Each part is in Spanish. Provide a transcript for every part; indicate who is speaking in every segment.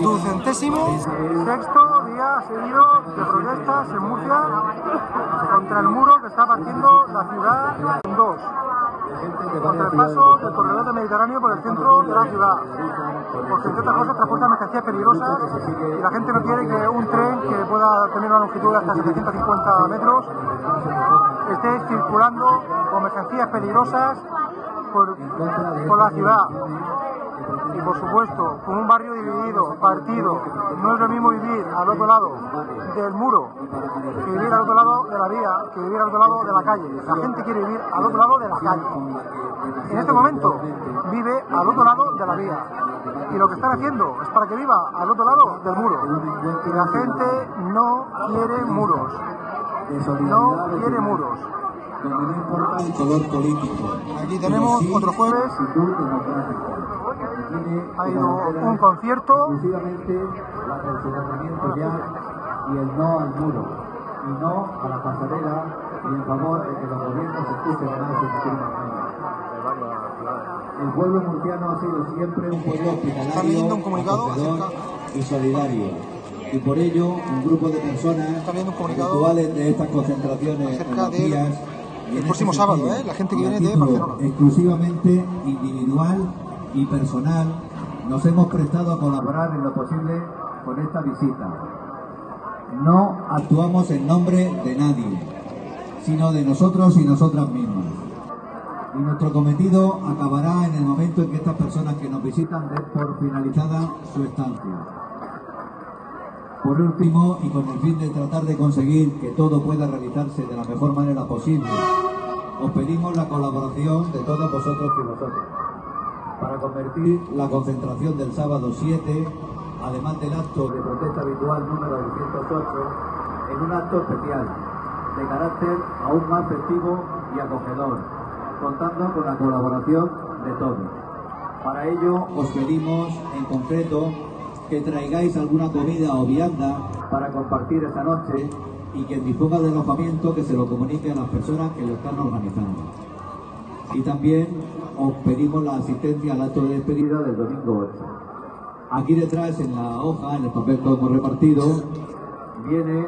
Speaker 1: Ducentésimo sexto día seguido de protestas en Murcia contra el muro que está partiendo la ciudad en dos. Contra el paso del corredor del Mediterráneo por el centro de la ciudad. Porque entre otras cosas transporta mercancías peligrosas y la gente no quiere que un tren que pueda tener una longitud de hasta 750 metros esté circulando con mercancías peligrosas por, por la ciudad y por supuesto con un barrio dividido, partido. No es lo mismo vivir al otro lado del muro que vivir al otro lado de la vía, que vivir al otro lado de la calle. La gente quiere vivir al otro lado de la calle. En este momento vive al otro lado de la vía. Y lo que están haciendo es para que viva al otro lado del muro. Y la gente no quiere muros. No quiere muros. Aquí tenemos otro jueves ha ido un concierto.
Speaker 2: Exclusivamente el soterramiento ya y el no al muro. Y no a la pasarela y en favor de que los gobiernos escuchen más y El pueblo murciano ha sido siempre un pueblo hospitalario,
Speaker 1: un comunicado
Speaker 2: y solidario. Y por ello, un grupo de personas actuales de estas concentraciones en días
Speaker 1: y el próximo sábado, ¿eh? la gente que viene de Barcelona.
Speaker 2: Exclusivamente individual y personal nos hemos prestado a colaborar en lo posible con esta visita. No actuamos en nombre de nadie, sino de nosotros y nosotras mismas. Y nuestro cometido acabará en el momento en que estas personas que nos visitan den por finalizada su estancia. Por último, y con el fin de tratar de conseguir que todo pueda realizarse de la mejor manera posible, os pedimos la colaboración de todos vosotros y vosotros para convertir la concentración del sábado 7, además del acto de protesta habitual número 208, en un acto especial, de carácter aún más festivo y acogedor, contando con la colaboración de todos. Para ello os pedimos en concreto que traigáis alguna comida o vianda para compartir esta noche y quien disponga del alojamiento que se lo comunique a las personas que lo están organizando. Y también os pedimos la asistencia al acto de despedida del domingo 8. Aquí detrás, en la hoja, en el papel que hemos repartido, viene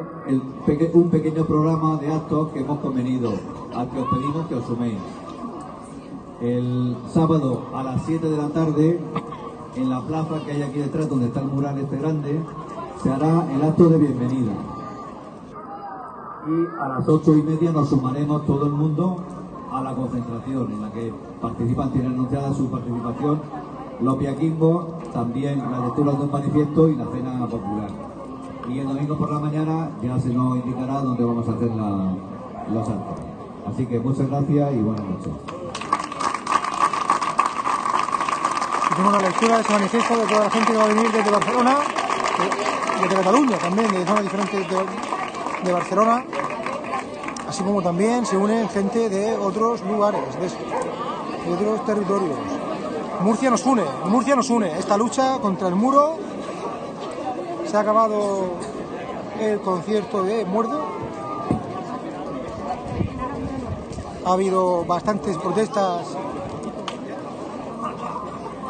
Speaker 2: un pequeño programa de actos que hemos convenido, al que os pedimos que os suméis. El sábado a las 7 de la tarde, en la plaza que hay aquí detrás, donde está el mural este grande, se hará el acto de bienvenida. Y a las ocho y media nos sumaremos todo el mundo a la concentración en la que participan, tienen anunciada su participación los Piaquimbo, también la lectura de un manifiesto y la cena popular. Y el domingo por la mañana ya se nos indicará dónde vamos a hacer los actos. Así que muchas gracias y buenas noches.
Speaker 1: Hicimos la lectura de ese manifiesto de toda la gente que va a venir desde Barcelona, desde Cataluña también, de zonas diferentes de, de Barcelona, así como también se unen gente de otros lugares, de, otros territorios. Murcia nos une, Murcia nos une. Esta lucha contra el muro se ha acabado el concierto de Muerdo. Ha habido bastantes protestas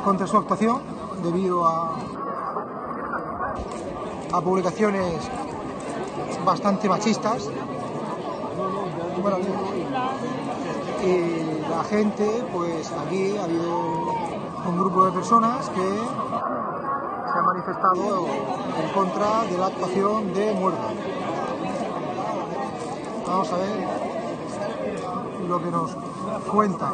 Speaker 1: contra su actuación debido a, a publicaciones bastante machistas y la gente, pues aquí ha habido un grupo de personas que se han manifestado en contra de la actuación de muerte. Vamos a ver lo que nos cuenta.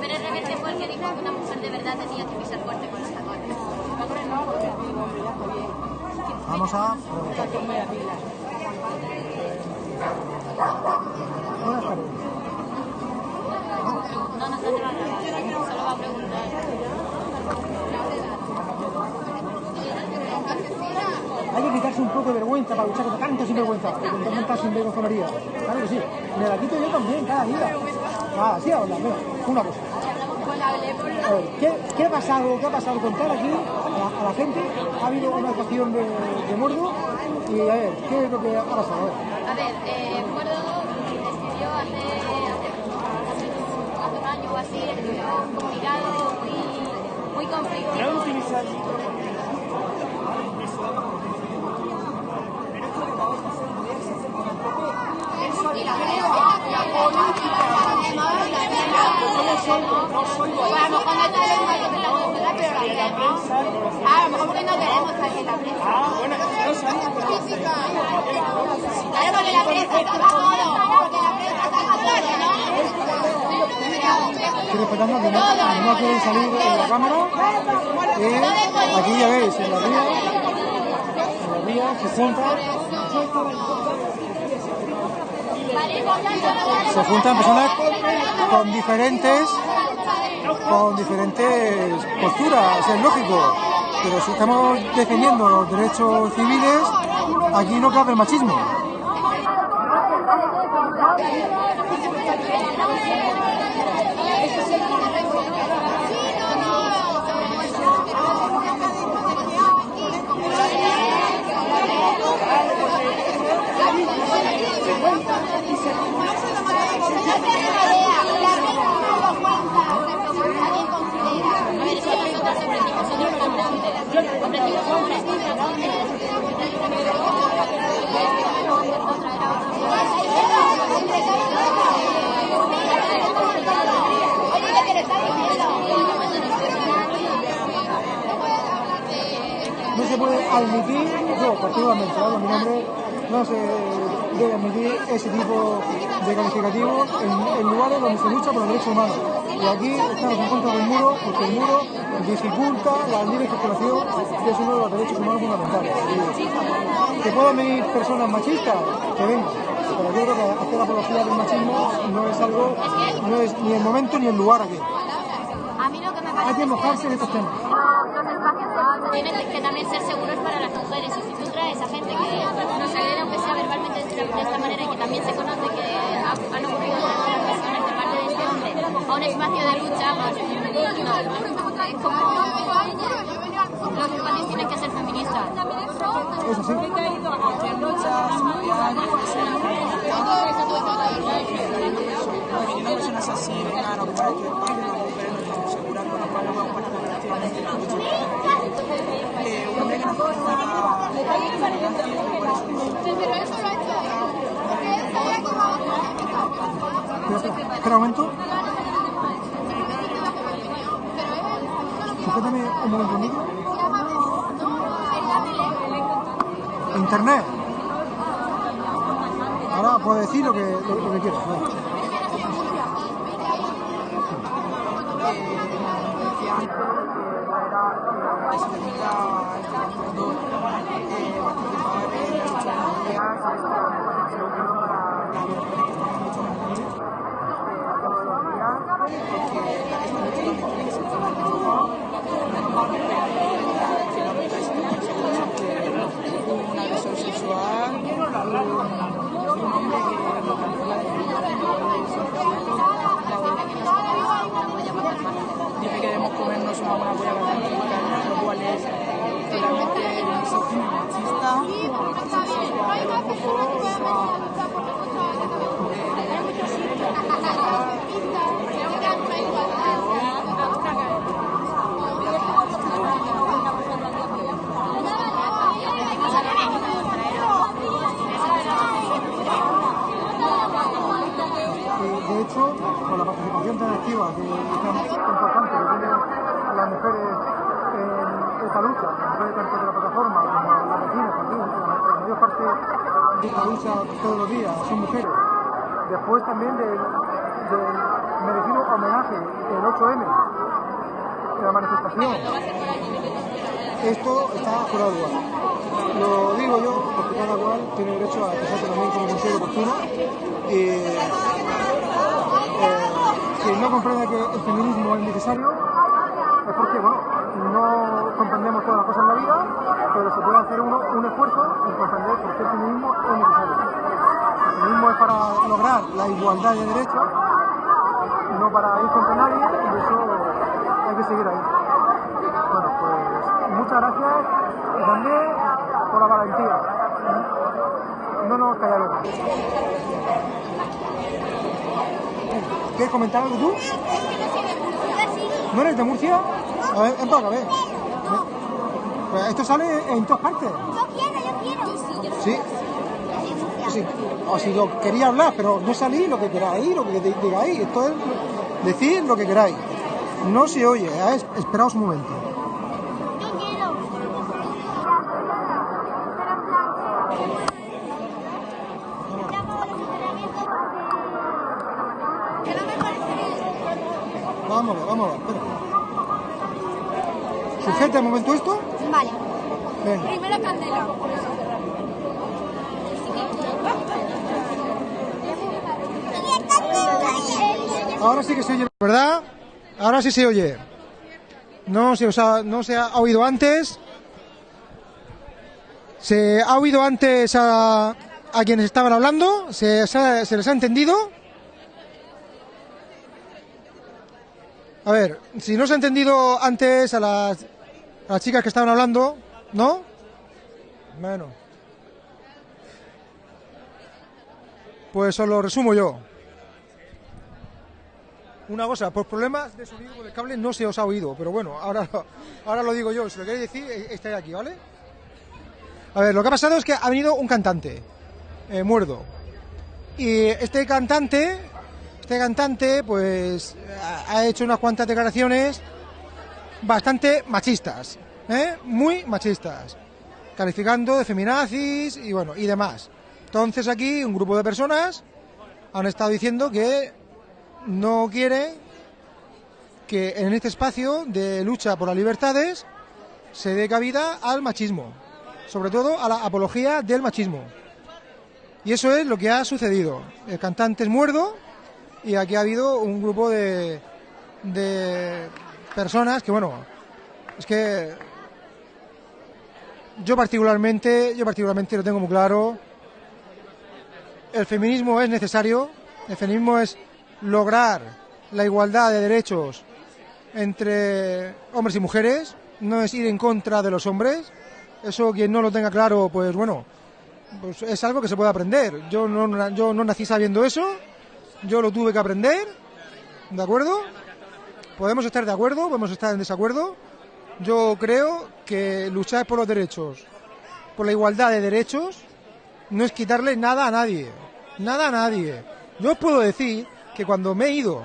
Speaker 3: Pero es repente porque dijo que una mujer de verdad tenía que pisar fuerte con los tacones.
Speaker 1: Vamos a Buenas tardes.
Speaker 3: No, no se va a grabar, solo va a preguntar.
Speaker 1: Hay que quitarse un poco de vergüenza para luchar contra tanto sinvergüenza, contra tanta sinvergüenza. Claro que sí. Me la quito yo también cada día. Ah, sí, habla. Bueno, una cosa. A ver, ¿qué, ¿qué, ha pasado? ¿Qué ha pasado? Contar aquí a la, gente. Ha habido una actuación de, de Mordo y a ver, ¿qué es lo que ha pasado?
Speaker 3: A ver, eh, decidió hace, hace, hace, un año o así, escribió un comunicado conflictivo. Y la a lo mejor no tenemos mayor de la la. Ah, a la.
Speaker 4: Ah,
Speaker 3: la. Porque la
Speaker 1: Estoy respetando que no, no quieren salir en la cámara. Eh, aquí ya veis, en la ría, en la ría se juntan, se juntan personas con diferentes, con diferentes posturas, es lógico. Pero si estamos defendiendo los derechos civiles, aquí no cabe el machismo.
Speaker 3: A ver, es que nosotros ofrecimos otro programa. Ofrecimos un festival
Speaker 1: no se puede admitir, yo particularmente hablo mi nombre, no se debe admitir ese tipo de calificativo en, en lugares donde se lucha por los derechos humanos. Y aquí estamos en contra del muro porque el muro dificulta la libre circulación, que es uno de los derechos humanos fundamentales. Que puedan venir personas machistas, que vengan. Pero yo creo que hacer apología del machismo no es algo, no es ni el momento ni el lugar aquí. Hay que mojarse en estos temas.
Speaker 3: tienen que también ser seguros para las mujeres. Y si tú traes a gente que nos agrede, aunque sea verbalmente de esta, de esta manera, y que también se conoce que ha- han ocurrido otras personas de parte de este hombre, a un espacio de lucha, pues, no. Es como los espacios tienen que ser feministas.
Speaker 1: Eso sí.
Speaker 4: que una personas así vengan a ocupar aquí espacio, las mujeres nos tenemos que asegurar con los cuales vamos a estar activamente en la lucha. Eh, un hombre que nos critica
Speaker 1: Espera, espera, espera un momento. Micro. Internet. Ahora puedes decir que, lo que quieras. ¿no?
Speaker 4: un agresor sexual, un hombre que dice que debemos comernos una buena polla catalana, lo cual es totalmente misógino y machista.
Speaker 1: Y, de hecho, con la participación tan activa que es tan importante que tienen las mujeres en esta lucha, las mujeres tanto de la plataforma como las vecinas también, la, la mayor parte esta lucha todos los días son mujeres. Después también del, del merecido homenaje el 8M, de la manifestación. Esto está de lugar. Lo digo yo porque cada cual tiene derecho a expresarse también como considere oportuno. Y, eh, quien no comprende que el feminismo es necesario es porque, bueno, no comprendemos todas las cosas en la vida, pero se puede hacer uno un esfuerzo en comprender por qué el feminismo es necesario. El feminismo es para lograr la igualdad de derechos, no para ir contra nadie, y eso hay que seguir ahí. Bueno, pues muchas gracias y también por la valentía. No nos callaremos. ¿Quieres comentar algo tú? ¿No eres de Murcia? A ver, ven para acá, ven. Pues esto sale en todas partes.
Speaker 3: Yo quiero, yo quiero.
Speaker 1: Sí. Sí. O si lo quería hablar, pero no salí lo que queráis, lo que digáis. Esto es decir lo que queráis. No se oye, ¿eh? Es- esperaos un momento.
Speaker 3: Yo quiero. Que no me parece bien.
Speaker 1: Vamos a ver, vamos a ver, espera. Sujeta un momento esto.
Speaker 3: Vale.
Speaker 1: Venga.
Speaker 3: Primera candela.
Speaker 1: Ahora sí que se oye, ¿verdad? Ahora sí se oye. No se, os ha, no se ha oído antes. ¿Se ha oído antes a, a quienes estaban hablando? ¿Se, se ha- se les ha entendido? A ver, si no se ha entendido antes a las, las chicas que estaban hablando, ¿no? Bueno. Pues os lo resumo yo. Una cosa, por problemas de sonido con el cable no se os ha oído, pero bueno, ahora, ahora lo digo yo. Si lo queréis decir, eh, estáis aquí, ¿vale? A ver, lo que ha pasado es que ha venido un cantante, eh, Muerdo. Y este cantante, este cantante, pues ha- ha hecho unas cuantas declaraciones bastante machistas, ¿eh? Muy machistas, calificando de feminazis y bueno, y demás. Entonces aquí un grupo de personas han estado diciendo que no quiere que en este espacio de lucha por las libertades se dé cabida al machismo, sobre todo a la apología del machismo. Y eso es lo que ha sucedido. El cantante es muerdo y aquí ha habido un grupo de, de personas que, bueno, es que yo particularmente, yo particularmente lo tengo muy claro. El feminismo es necesario, el feminismo es lograr la igualdad de derechos entre hombres y mujeres, no es ir en contra de los hombres. Eso quien no lo tenga claro, pues bueno, pues es algo que se puede aprender. Yo no, yo no nací sabiendo eso, yo lo tuve que aprender, ¿de acuerdo? Podemos estar de acuerdo, podemos estar en desacuerdo. Yo creo que luchar por los derechos, por la igualdad de derechos, no es quitarle nada a nadie. Nada a nadie. Yo os puedo decir que cuando me he ido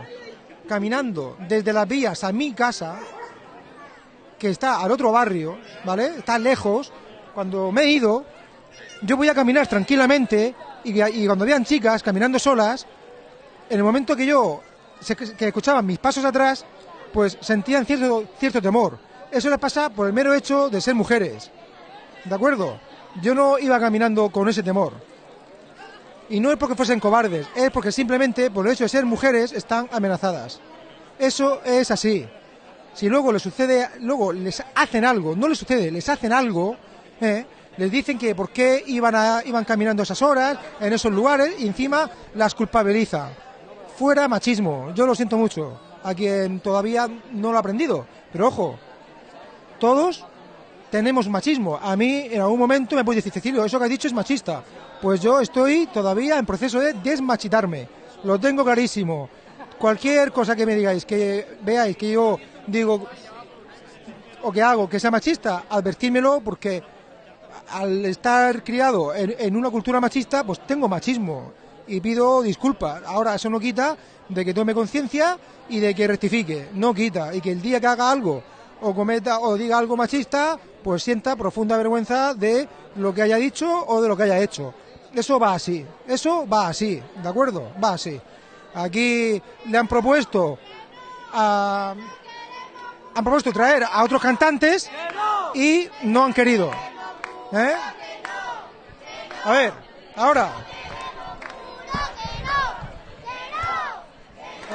Speaker 1: caminando desde las vías a mi casa, que está al otro barrio, ¿vale? Está lejos, cuando me he ido, yo voy a caminar tranquilamente y, y cuando vean chicas caminando solas, en el momento que yo que escuchaban mis pasos atrás, pues sentían cierto, cierto temor. Eso les pasa por el mero hecho de ser mujeres. ¿De acuerdo? Yo no iba caminando con ese temor. Y no es porque fuesen cobardes, es porque simplemente por el hecho de ser mujeres están amenazadas. Eso es así. Si luego les sucede, luego les hacen algo, no les sucede, les hacen algo, ¿eh? les dicen que por qué iban, a, iban caminando esas horas, en esos lugares, y encima las culpabiliza. Fuera machismo, yo lo siento mucho, a quien todavía no lo ha aprendido. Pero ojo, todos tenemos machismo. A mí en algún momento me puede decir, Cecilio, eso que has dicho es machista. Pues yo estoy todavía en proceso de desmachitarme. Lo tengo clarísimo. Cualquier cosa que me digáis, que veáis que yo digo o que hago que sea machista, advertírmelo porque al estar criado en una cultura machista, pues tengo machismo y pido disculpas. Ahora eso no quita de que tome conciencia y de que rectifique, no quita y que el día que haga algo o cometa o diga algo machista, pues sienta profunda vergüenza de lo que haya dicho o de lo que haya hecho. Eso va así, eso va así, ¿de acuerdo? Va así. Aquí le han propuesto a, han propuesto traer a otros cantantes y no han querido. ¿Eh? A ver, ahora.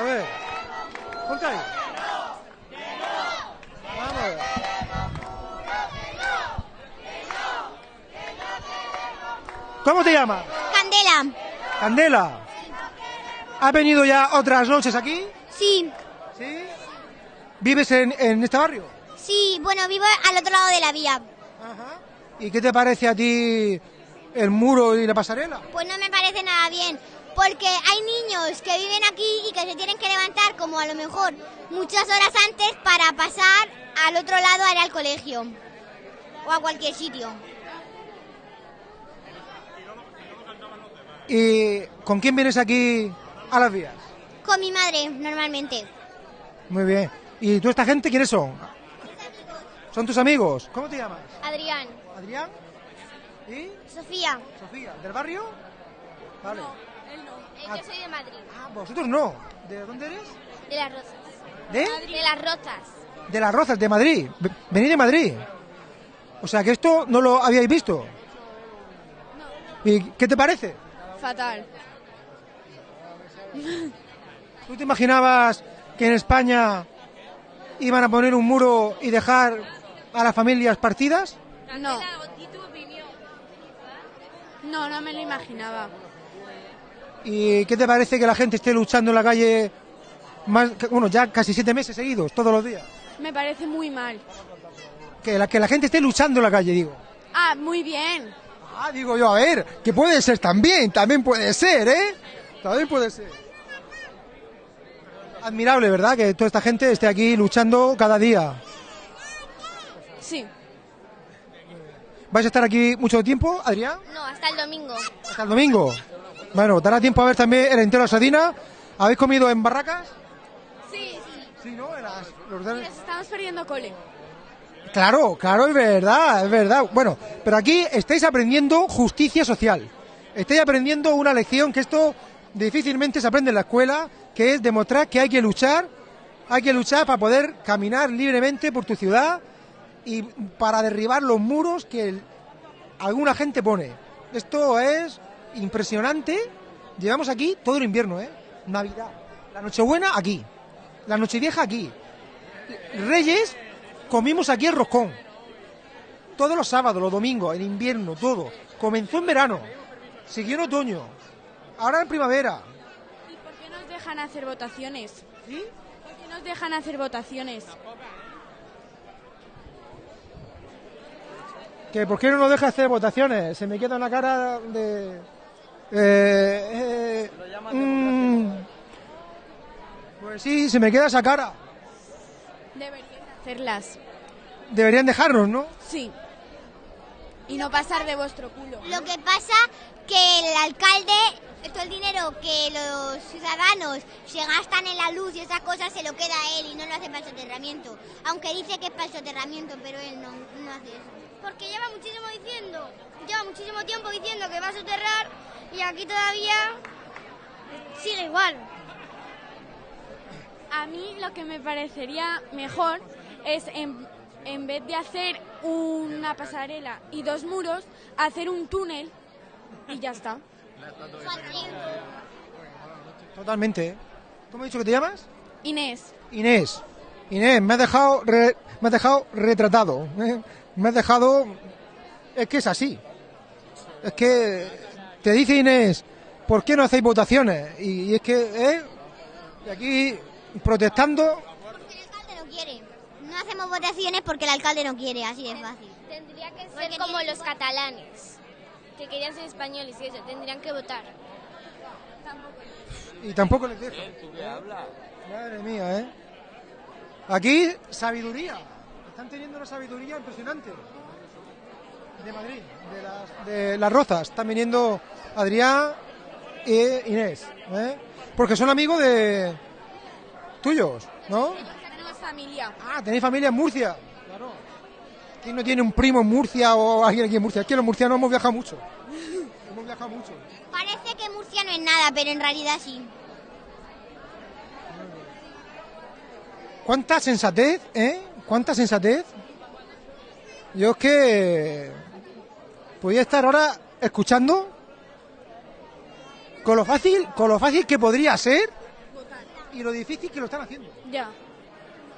Speaker 1: A ver, ahí. Vamos a ver. ¿Cómo te llamas?
Speaker 3: Candela.
Speaker 1: Candela. ¿Has venido ya otras noches aquí?
Speaker 3: Sí,
Speaker 1: ¿Sí? ¿Vives en, en este barrio?
Speaker 3: sí, bueno, vivo al otro lado de la vía.
Speaker 1: Ajá. ¿Y qué te parece a ti el muro y la pasarela?
Speaker 3: Pues no me parece nada bien, porque hay niños que viven aquí y que se tienen que levantar como a lo mejor muchas horas antes para pasar
Speaker 5: al otro lado haré al colegio o a cualquier sitio.
Speaker 1: ¿Y con quién vienes aquí a las vías?
Speaker 5: Con mi madre, normalmente.
Speaker 1: Muy bien. ¿Y tú esta gente quiénes son? ¿Son tus amigos? ¿Cómo te llamas?
Speaker 5: Adrián,
Speaker 1: ¿Adrián? ¿Y?
Speaker 5: Sofía,
Speaker 1: ¿Sofía? ¿Del barrio? Vale. Ah.
Speaker 3: Yo soy de Madrid,
Speaker 1: Ah, vosotros no. ¿De dónde eres?
Speaker 3: de las Rozas.
Speaker 1: ¿De?
Speaker 3: De las Rozas.
Speaker 1: De las Rozas, de Madrid. Ve- Venid de Madrid. O sea que esto no lo habíais visto. ¿Y qué te parece?
Speaker 6: Fatal.
Speaker 1: ¿Tú te imaginabas que en España iban a poner un muro y dejar a las familias partidas?
Speaker 6: No. No, no me lo imaginaba.
Speaker 1: ¿Y qué te parece que la gente esté luchando en la calle más, bueno, ya casi siete meses seguidos, todos los días?
Speaker 6: Me parece muy mal.
Speaker 1: Que la, que la gente esté luchando en la calle, digo.
Speaker 6: Ah, muy bien.
Speaker 1: Ah, digo yo, a ver, que puede ser también, también puede ser, ¿eh? También puede ser. Admirable, ¿verdad? Que toda esta gente esté aquí luchando cada día.
Speaker 6: Sí.
Speaker 1: ¿Vais a estar aquí mucho tiempo, Adrián?
Speaker 3: No, hasta el domingo.
Speaker 1: Hasta el domingo. Bueno, dará tiempo a ver también el entero de Sadina. ¿Habéis comido en barracas?
Speaker 6: Sí,
Speaker 1: Sí, ¿no? En las- los
Speaker 6: Nos estamos perdiendo cole.
Speaker 1: Claro, claro, es verdad, es verdad. Bueno, pero aquí estáis aprendiendo justicia social. Estáis aprendiendo una lección que esto difícilmente se aprende en la escuela, que es demostrar que hay que luchar, hay que luchar para poder caminar libremente por tu ciudad y para derribar los muros que el- alguna gente pone. Esto es impresionante. Llevamos aquí todo el invierno, ¿eh? Navidad. La Nochebuena aquí. La Nochevieja aquí. Reyes comimos aquí el roscón. Todos los sábados, los domingos, en invierno, todo. Comenzó en verano, siguió en otoño, ahora en primavera.
Speaker 6: ¿Y por qué nos dejan hacer votaciones?
Speaker 1: ¿Sí?
Speaker 6: ¿Por qué nos dejan hacer votaciones?
Speaker 1: ¿Que ¿Por qué no nos deja hacer votaciones? Se me queda una cara de... eh, eh, mm, pues sí, se me queda esa cara.
Speaker 6: Deberían hacerlas.
Speaker 1: Deberían dejarnos, ¿no?
Speaker 6: Sí. Y no pasar de vuestro culo.
Speaker 5: Lo que pasa que el alcalde, todo el dinero que los ciudadanos se gastan en la luz y esas cosas se lo queda a él y no lo hace para el soterramiento. Aunque dice que es para el soterramiento, pero él no, no hace eso. Porque lleva muchísimo diciendo, lleva muchísimo tiempo diciendo que va a soterrar y aquí todavía sigue igual.
Speaker 6: A mí lo que me parecería mejor es, en, en vez de hacer una pasarela y dos muros, hacer un túnel y ya está.
Speaker 1: Totalmente. ¿eh? ¿Cómo he dicho que te llamas?
Speaker 6: Inés,
Speaker 1: Inés. Inés, me has dejado, re- me has dejado retratado. ¿eh? Me has dejado... Es que es así. Es que te dice Inés, ¿por qué no hacéis votaciones? Y, y es que, ¿eh? Y aquí protestando...
Speaker 5: Porque el alcalde no quiere. No hacemos votaciones porque el alcalde no quiere, así de fácil.
Speaker 3: Tendría que ser como los catalanes, que querían ser españoles y eso, tendrían que votar.
Speaker 1: Y tampoco les dejo. Madre mía, ¿eh? Aquí, sabiduría. Están teniendo una sabiduría impresionante. De Madrid, de las, de las Rozas. Están viniendo Adrián e Inés. ¿eh? Porque son amigos de tuyos, ¿no?
Speaker 6: tenemos familia.
Speaker 1: Ah, tenéis familia en Murcia. Claro. ¿Quién no tiene un primo en Murcia o alguien aquí en Murcia? Es que los murcianos hemos viajado mucho. Hemos viajado mucho.
Speaker 5: Parece que Murcia no es nada, pero en realidad sí.
Speaker 1: ¿Cuánta sensatez, eh? ¿Cuánta sensatez? Yo es que podía estar ahora escuchando con lo fácil, con lo fácil que podría ser y lo difícil que lo están haciendo.
Speaker 6: Ya,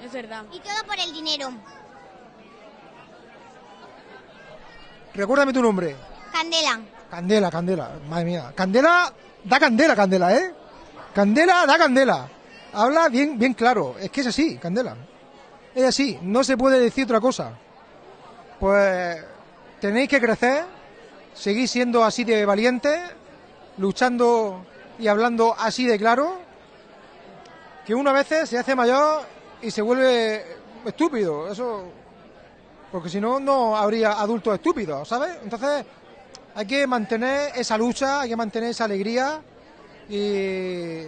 Speaker 6: es verdad.
Speaker 5: Y todo por el dinero.
Speaker 1: Recuérdame tu nombre.
Speaker 5: Candela.
Speaker 1: Candela, Candela, madre mía. Candela, da candela, Candela, ¿eh? Candela, da candela. Habla bien, bien claro. Es que es así, Candela. Es así, no se puede decir otra cosa. Pues tenéis que crecer, seguir siendo así de valientes, luchando y hablando así de claro, que una vez se hace mayor y se vuelve estúpido, eso... Porque si no, no habría adultos estúpidos, ¿sabes? Entonces, hay que mantener esa lucha, hay que mantener esa alegría y...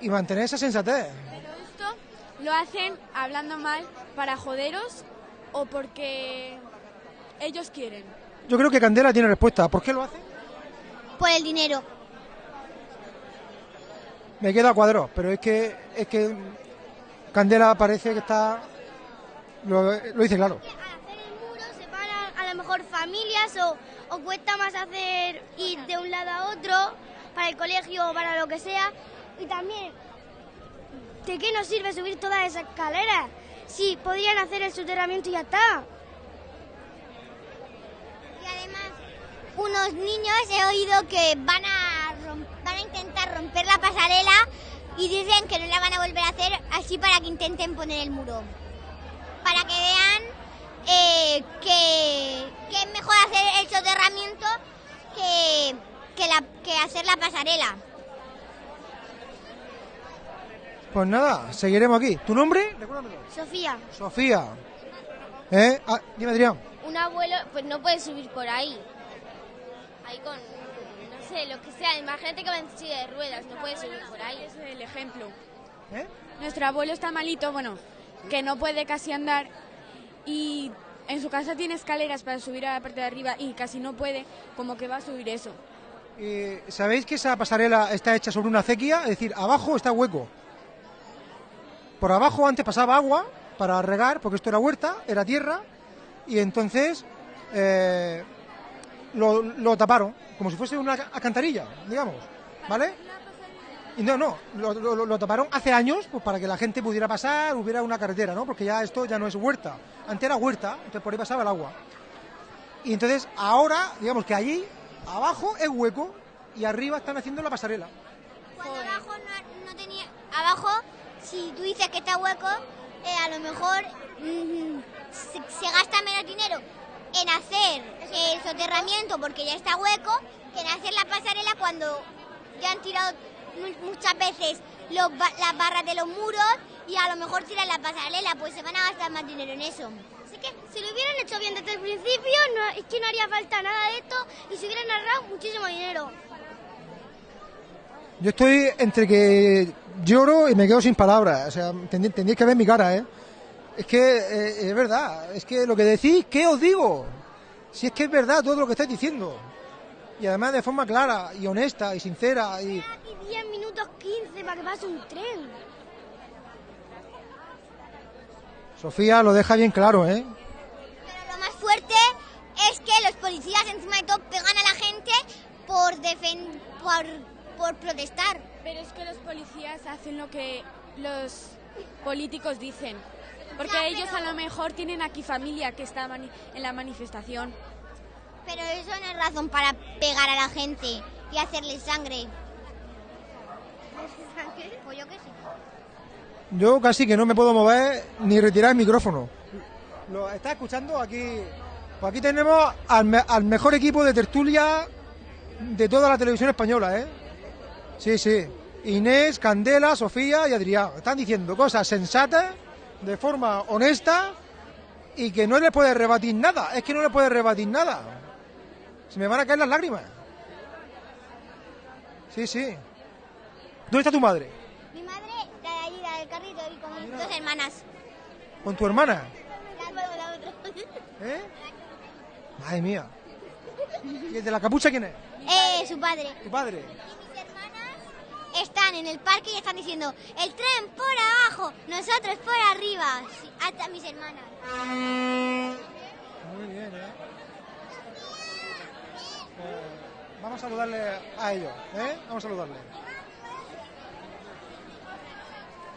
Speaker 1: Y mantener esa sensatez.
Speaker 6: Lo hacen hablando mal para joderos o porque ellos quieren.
Speaker 1: Yo creo que Candela tiene respuesta. ¿Por qué lo hace?
Speaker 5: Por el dinero.
Speaker 1: Me queda a cuadros, pero es que es que Candela parece que está lo, lo dice claro.
Speaker 7: Al hacer el muro separan a lo mejor familias o, o cuesta más hacer ir de un lado a otro para el colegio o para lo que sea. Y también, ¿de qué nos sirve subir todas esas escaleras? Si podrían hacer el soterramiento y ya está.
Speaker 5: Y además, unos niños he oído que van a, intentar romper la pasarela y dicen que no la van a volver a hacer así para que intenten poner el muro. Para que vean eh, que, es mejor hacer el soterramiento que hacer la pasarela.
Speaker 1: Pues nada, seguiremos aquí. ¿Tu nombre? Recuérdamelo.
Speaker 7: Sofía,
Speaker 1: Sofía. ¿Eh? Ah, dime Adrián.
Speaker 8: un abuelo pues no puede subir por ahí. Ahí con, no sé, lo que sea. Imagínate que va en silla de ruedas, no puede subir por ahí.
Speaker 6: Es el ejemplo.
Speaker 1: ¿Eh?
Speaker 6: Nuestro abuelo está malito, bueno, que no puede casi andar y en su casa tiene escaleras para subir a la parte de arriba y casi no puede, como que va a subir eso.
Speaker 1: Eh, ¿Sabéis que esa pasarela está hecha sobre una acequia? Es decir, abajo está hueco. Por abajo antes pasaba agua para regar, porque esto era huerta, era tierra, y entonces eh, lo, taparon, como si fuese una alcantarilla, digamos, ¿vale? Y no, no, lo, taparon hace años pues, para que la gente pudiera pasar, hubiera una carretera, ¿no? Porque ya esto ya no es huerta. Antes era huerta, entonces por ahí pasaba el agua. Y entonces ahora, digamos que allí, abajo es hueco y arriba están haciendo la pasarela.
Speaker 5: Cuando abajo no tenía. Abajo, si tú dices que está hueco, eh, a lo mejor se, gasta menos dinero en hacer el soterramiento porque ya está hueco que en hacer la pasarela cuando ya han tirado mu- muchas veces los las barras de los muros y a lo mejor tiran la pasarela, pues se van a gastar más dinero en eso.
Speaker 7: así que si lo hubieran hecho bien desde el principio, no, es que no haría falta nada de esto y se hubieran ahorrado muchísimo dinero.
Speaker 1: Yo estoy entre que lloro y me quedo sin palabras. O sea, tendrí- tendríais que ver mi cara, ¿eh? Es que eh, es verdad. Es que lo que decís, ¿qué os digo? Si es que es verdad todo lo que estáis diciendo. Y además de forma clara y honesta y sincera. Y
Speaker 7: Aquí 10 minutos 15 para que pase un tren.
Speaker 1: Sofía lo deja bien claro, ¿eh?
Speaker 5: Pero lo más fuerte es que los policías encima de todo pegan a la gente por defen- por, por protestar.
Speaker 6: Pero es que los policías hacen lo que los políticos dicen. Porque
Speaker 5: Ya,
Speaker 6: ellos
Speaker 5: pero-
Speaker 6: a lo mejor tienen aquí familia que está en la manifestación.
Speaker 5: Pero eso no es razón para pegar a la gente y hacerles sangre. Pues yo qué sé.
Speaker 1: Yo casi que no me puedo mover ni retirar el micrófono. Lo está escuchando aquí. Pues aquí tenemos al, me- al mejor equipo de tertulia de toda la televisión española, ¿eh? Sí, sí. Inés, Candela, Sofía y Adrián. Están diciendo cosas sensatas, de forma honesta y que no les puede rebatir nada. Es que no les puede rebatir nada. Se me van a caer las lágrimas. Sí, sí. ¿Dónde está tu madre?
Speaker 5: Mi madre, la de allí, la del carrito, y con mis dos hermanas.
Speaker 1: ¿Con tu hermana?
Speaker 5: La otra, la otra.
Speaker 1: ¿Eh? Madre mía. ¿Y el de la capucha quién es?
Speaker 5: Eh, su padre.
Speaker 1: Tu padre.
Speaker 5: Están en el parque y están diciendo, el tren por abajo, nosotros por arriba. Hasta mis hermanas.
Speaker 1: Muy bien, ¿eh? Eh, Vamos a saludarle a ellos, ¿eh? Vamos a saludarle.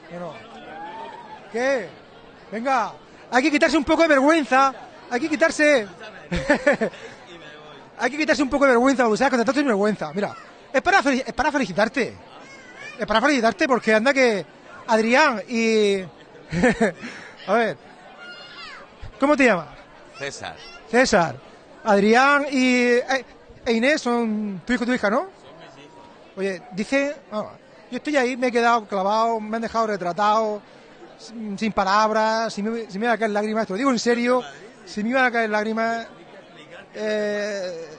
Speaker 1: Bueno. ¿Qué? Venga, hay que quitarse un poco de vergüenza. Hay que quitarse. hay que quitarse un poco de vergüenza, o sea, con tanto vergüenza. Mira, es para, es para felicitarte. Es para felicitarte porque anda que Adrián y. a ver. ¿Cómo te llamas?
Speaker 9: César,
Speaker 1: César, Adrián y eh, e Inés son tu hijo y tu hija, ¿no? Oye, dice, ah, yo estoy ahí, me he quedado clavado, me han dejado retratado sin sin palabras, si me, si me iban a caer lágrimas, te lo digo en serio, si me iban a caer lágrimas, eh,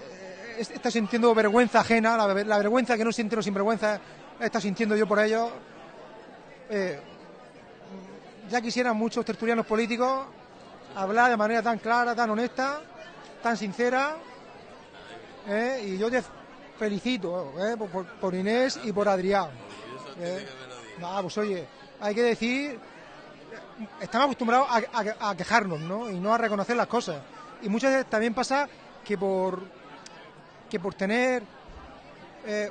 Speaker 1: está sintiendo vergüenza ajena, la, ver- la vergüenza que no sienten los sinvergüenza, está sintiendo yo por ellos. Eh, ya quisieran muchos tertulianos políticos hablar de manera tan clara, tan honesta, tan sincera, ¿eh? y yo te felicito ¿eh? por, Inés y por Adrián. Nada, pues oye, hay que decir, estamos acostumbrados a, quejarnos, ¿no? Y no a reconocer las cosas. Y muchas veces también pasa que por que por tener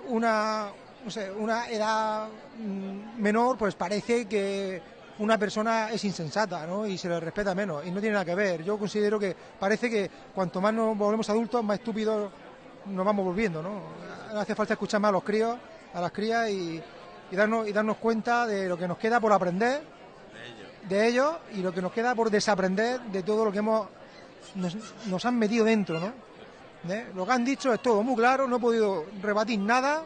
Speaker 1: una no sé, una edad mm, menor, pues parece que una persona es insensata, ¿no? Y se le respeta menos. Y no tiene nada que ver. Yo considero que parece que cuanto más nos volvemos adultos, más estúpidos nos vamos volviendo, ¿no? Hace falta escuchar más a los críos, a las crías y, darnos, y darnos cuenta de lo que nos queda por aprender de ellos y lo que nos queda por desaprender de todo lo que hemos nos, nos han metido dentro, ¿no? ¿Eh? Lo que han dicho es todo muy claro, no he podido rebatir nada.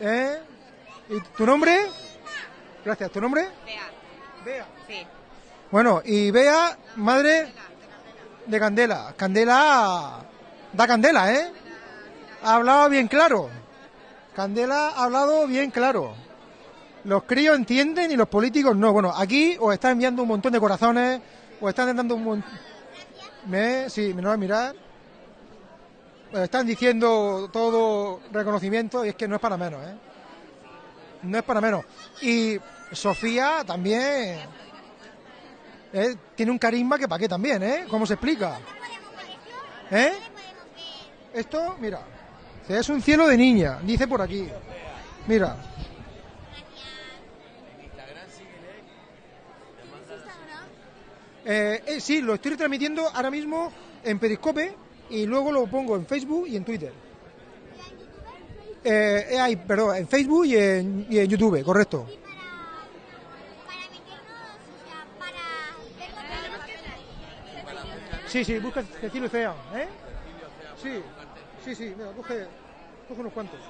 Speaker 1: ¿Eh? ¿Y tu nombre? Gracias, ¿tu nombre?
Speaker 10: Bea.
Speaker 1: Bea.
Speaker 10: Sí.
Speaker 1: Bueno, y Bea, madre de Candela. Candela da candela, ¿eh? Ha hablado bien claro. Candela ha hablado bien claro. Los críos entienden y los políticos no. Bueno, aquí os están enviando un montón de corazones, os están dando un montón... ¿Me? Sí, me lo voy a mirar. Os están diciendo todo reconocimiento y es que no es para menos, ¿eh? No es para menos. Y Sofía también ¿eh? tiene un carisma que para qué también, ¿eh? ¿Cómo se explica? ¿Eh? Esto, mira, es un cielo de niña, dice por aquí. Mira. Eh, eh, sí, lo estoy transmitiendo ahora mismo en Periscope y luego lo pongo en Facebook y en Twitter. Eh, eh, perdón, en Facebook y en, y en YouTube, correcto. Sí, sí, busca Cecilio Cea, ¿eh? Sí, sí, sí, mira, coge, coge unos cuantos.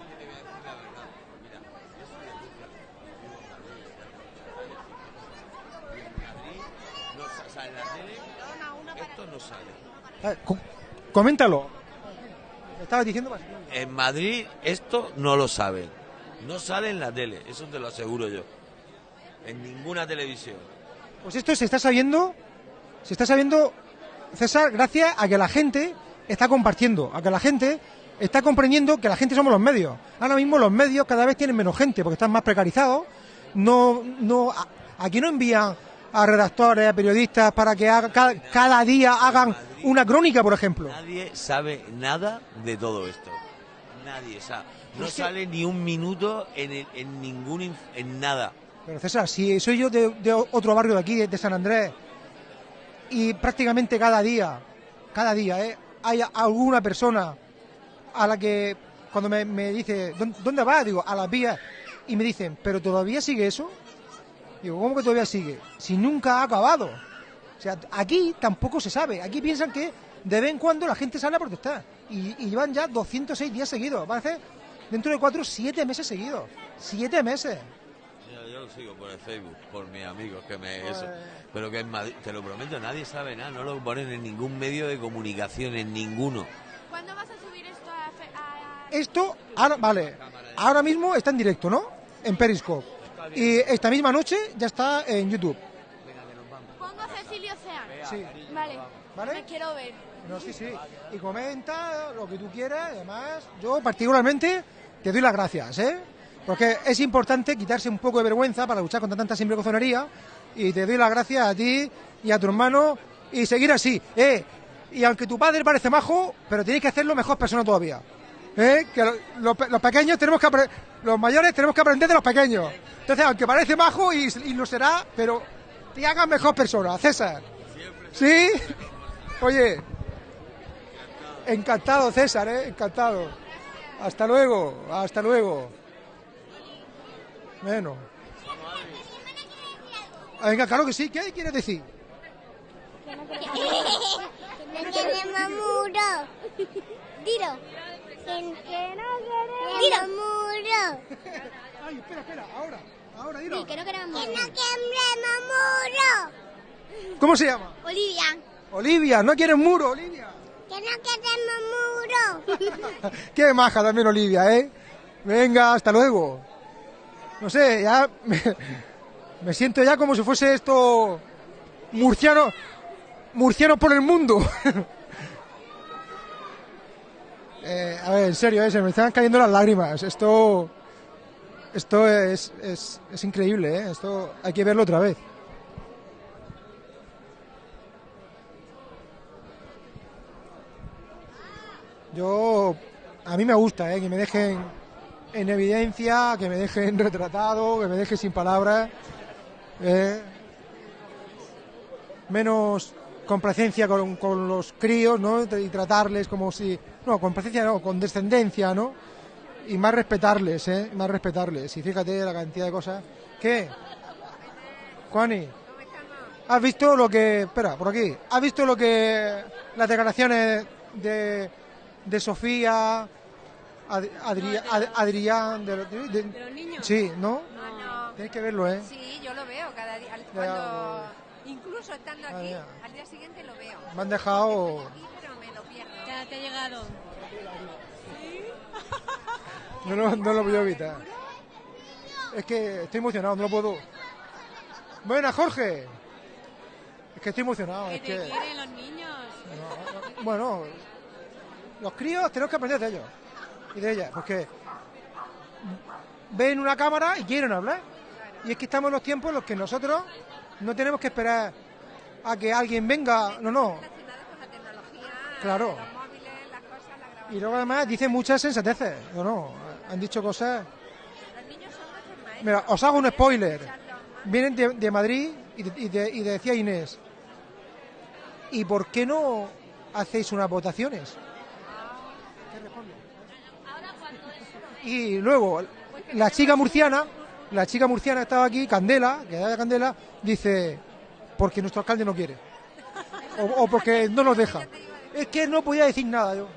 Speaker 9: No sale.
Speaker 1: Co- coméntalo. Estabas diciendo.
Speaker 9: En Madrid esto no lo saben. No sale en la tele, eso te lo aseguro yo. En ninguna televisión.
Speaker 1: Pues esto se está sabiendo, se está sabiendo, César, gracias a que la gente está compartiendo, a que la gente está comprendiendo que la gente somos los medios. Ahora mismo los medios cada vez tienen menos gente porque están más precarizados. No, no, a- aquí no envían a redactores, a periodistas para que haga- cada, cada día hagan una crónica, por ejemplo.
Speaker 9: Nadie sabe nada de todo esto. Nadie sabe. No sale ni un minuto en, el- en ningún en nada.
Speaker 1: Pero César, si soy yo de, de otro barrio de aquí, de, San Andrés, y prácticamente cada día, cada día, ¿eh? hay alguna persona a la que cuando me, me dice, "¿Dó- ¿dónde vas? Digo, a las vías, y me dicen, ¿pero todavía sigue eso? Digo, ¿cómo que todavía sigue? Si nunca ha acabado. O sea, aquí tampoco se sabe. Aquí piensan que de vez en cuando la gente sale a protestar. Y, y llevan ya 206 días seguidos. Van a hacer dentro de cuatro, siete meses seguidos. Siete meses.
Speaker 9: Yo, yo lo sigo por el Facebook, por mis amigos que me eso. Pero que en Madrid, te lo prometo, nadie sabe nada, no lo ponen en ningún medio de comunicación, en ninguno.
Speaker 6: ¿Cuándo vas a subir esto a, a-
Speaker 1: Esto, ahora, vale, ahora mismo está en directo, ¿no? En Periscope. Y esta misma noche ya está en YouTube.
Speaker 6: Pongo a Cecilio Cean.
Speaker 1: Sí.
Speaker 6: Vale.
Speaker 1: ¿Vale?
Speaker 6: Me quiero ver.
Speaker 1: No, sí, sí. Y comenta lo que tú quieras. Además, yo particularmente te doy las gracias, ¿eh? Porque es importante quitarse un poco de vergüenza para luchar contra tanta sinvergonzonería. Y te doy las gracias a ti y a tu hermano y seguir así, ¿eh? Y aunque tu padre parece majo, pero tienes que hacerlo mejor persona todavía. ¿Eh? Que lo- lo los pequeños tenemos que los mayores tenemos que aprender de los pequeños. Entonces, aunque parece majo y, y lo será, pero te hagas mejor persona, César. ¿Sí? Oye, encantado César, ¿eh? Encantado. Hasta luego, hasta luego. Bueno. Venga, claro que sí. ¿Qué quieres decir?
Speaker 5: No queremos muro. Dilo. Que no queremos muro.
Speaker 1: Ay, espera, espera, ahora. Ahora, dilo.
Speaker 5: Sí, que no queremos muro. Que no queremos muro.
Speaker 1: ¿Cómo se llama?
Speaker 5: Olivia.
Speaker 1: Olivia, no quieres muro, Olivia.
Speaker 5: Que no queremos muro.
Speaker 1: Qué maja también Olivia, ¿eh? Venga, hasta luego. No sé, ya me, me siento ya como si fuese esto murciano, murciano por el mundo. Eh, a ver, en serio, eh, se me están cayendo las lágrimas. Esto, esto es, es, es increíble, ¿eh? Esto hay que verlo otra vez. Yo, a mí me gusta, ¿eh? que me dejen en evidencia, que me dejen retratado, que me dejen sin palabras. Menos complacencia con, con los críos, ¿no? Y tratarles como si... No, complacencia no, con descendencia, ¿no? Y más respetarles, ¿eh? Más respetarles. Y fíjate la cantidad de cosas. ¿Qué? Juani, ¿has visto lo que... Espera, por aquí. ¿Has visto lo que... Las declaraciones de, de Sofía, Ad- Adri- Ad- Adrián... De, de- de-
Speaker 10: ¿De los niños?
Speaker 1: Sí, ¿no?
Speaker 10: No, no.
Speaker 1: Tienes que verlo, ¿eh?
Speaker 10: Sí, yo lo veo cada día. Cuando, incluso estando
Speaker 1: Ah,
Speaker 10: aquí, al día siguiente lo veo.
Speaker 1: Me han dejado...
Speaker 10: Aquí, pero me lo pierdo.
Speaker 6: Ya te ha llegado.
Speaker 1: No, lo- lo puedo evitar. Es que estoy emocionado, no lo puedo. Buena, Jorge. Es que estoy emocionado.
Speaker 6: Que
Speaker 1: Es
Speaker 6: te
Speaker 1: que,
Speaker 6: quieren los niños.
Speaker 1: no, no, bueno, los críos tenemos que aprender de ellos y de ellas, porque ven una cámara y quieren hablar. Y es que estamos en los tiempos en los que nosotros no tenemos que esperar a que alguien venga. No, no. Claro.
Speaker 10: los móviles, las cosas, la grabación.
Speaker 1: Y luego además dicen muchas sensateces. No, no. Han dicho cosas. Mira, os hago un spoiler. Vienen de, de Madrid y, de- y de- y decía Inés, ¿y por qué no hacéis unas votaciones? Y luego, la chica murciana, la chica murciana estaba aquí, Candela, que era de Candela, dice, porque nuestro alcalde no quiere. O, o porque no nos deja. Es que no podía decir nada yo.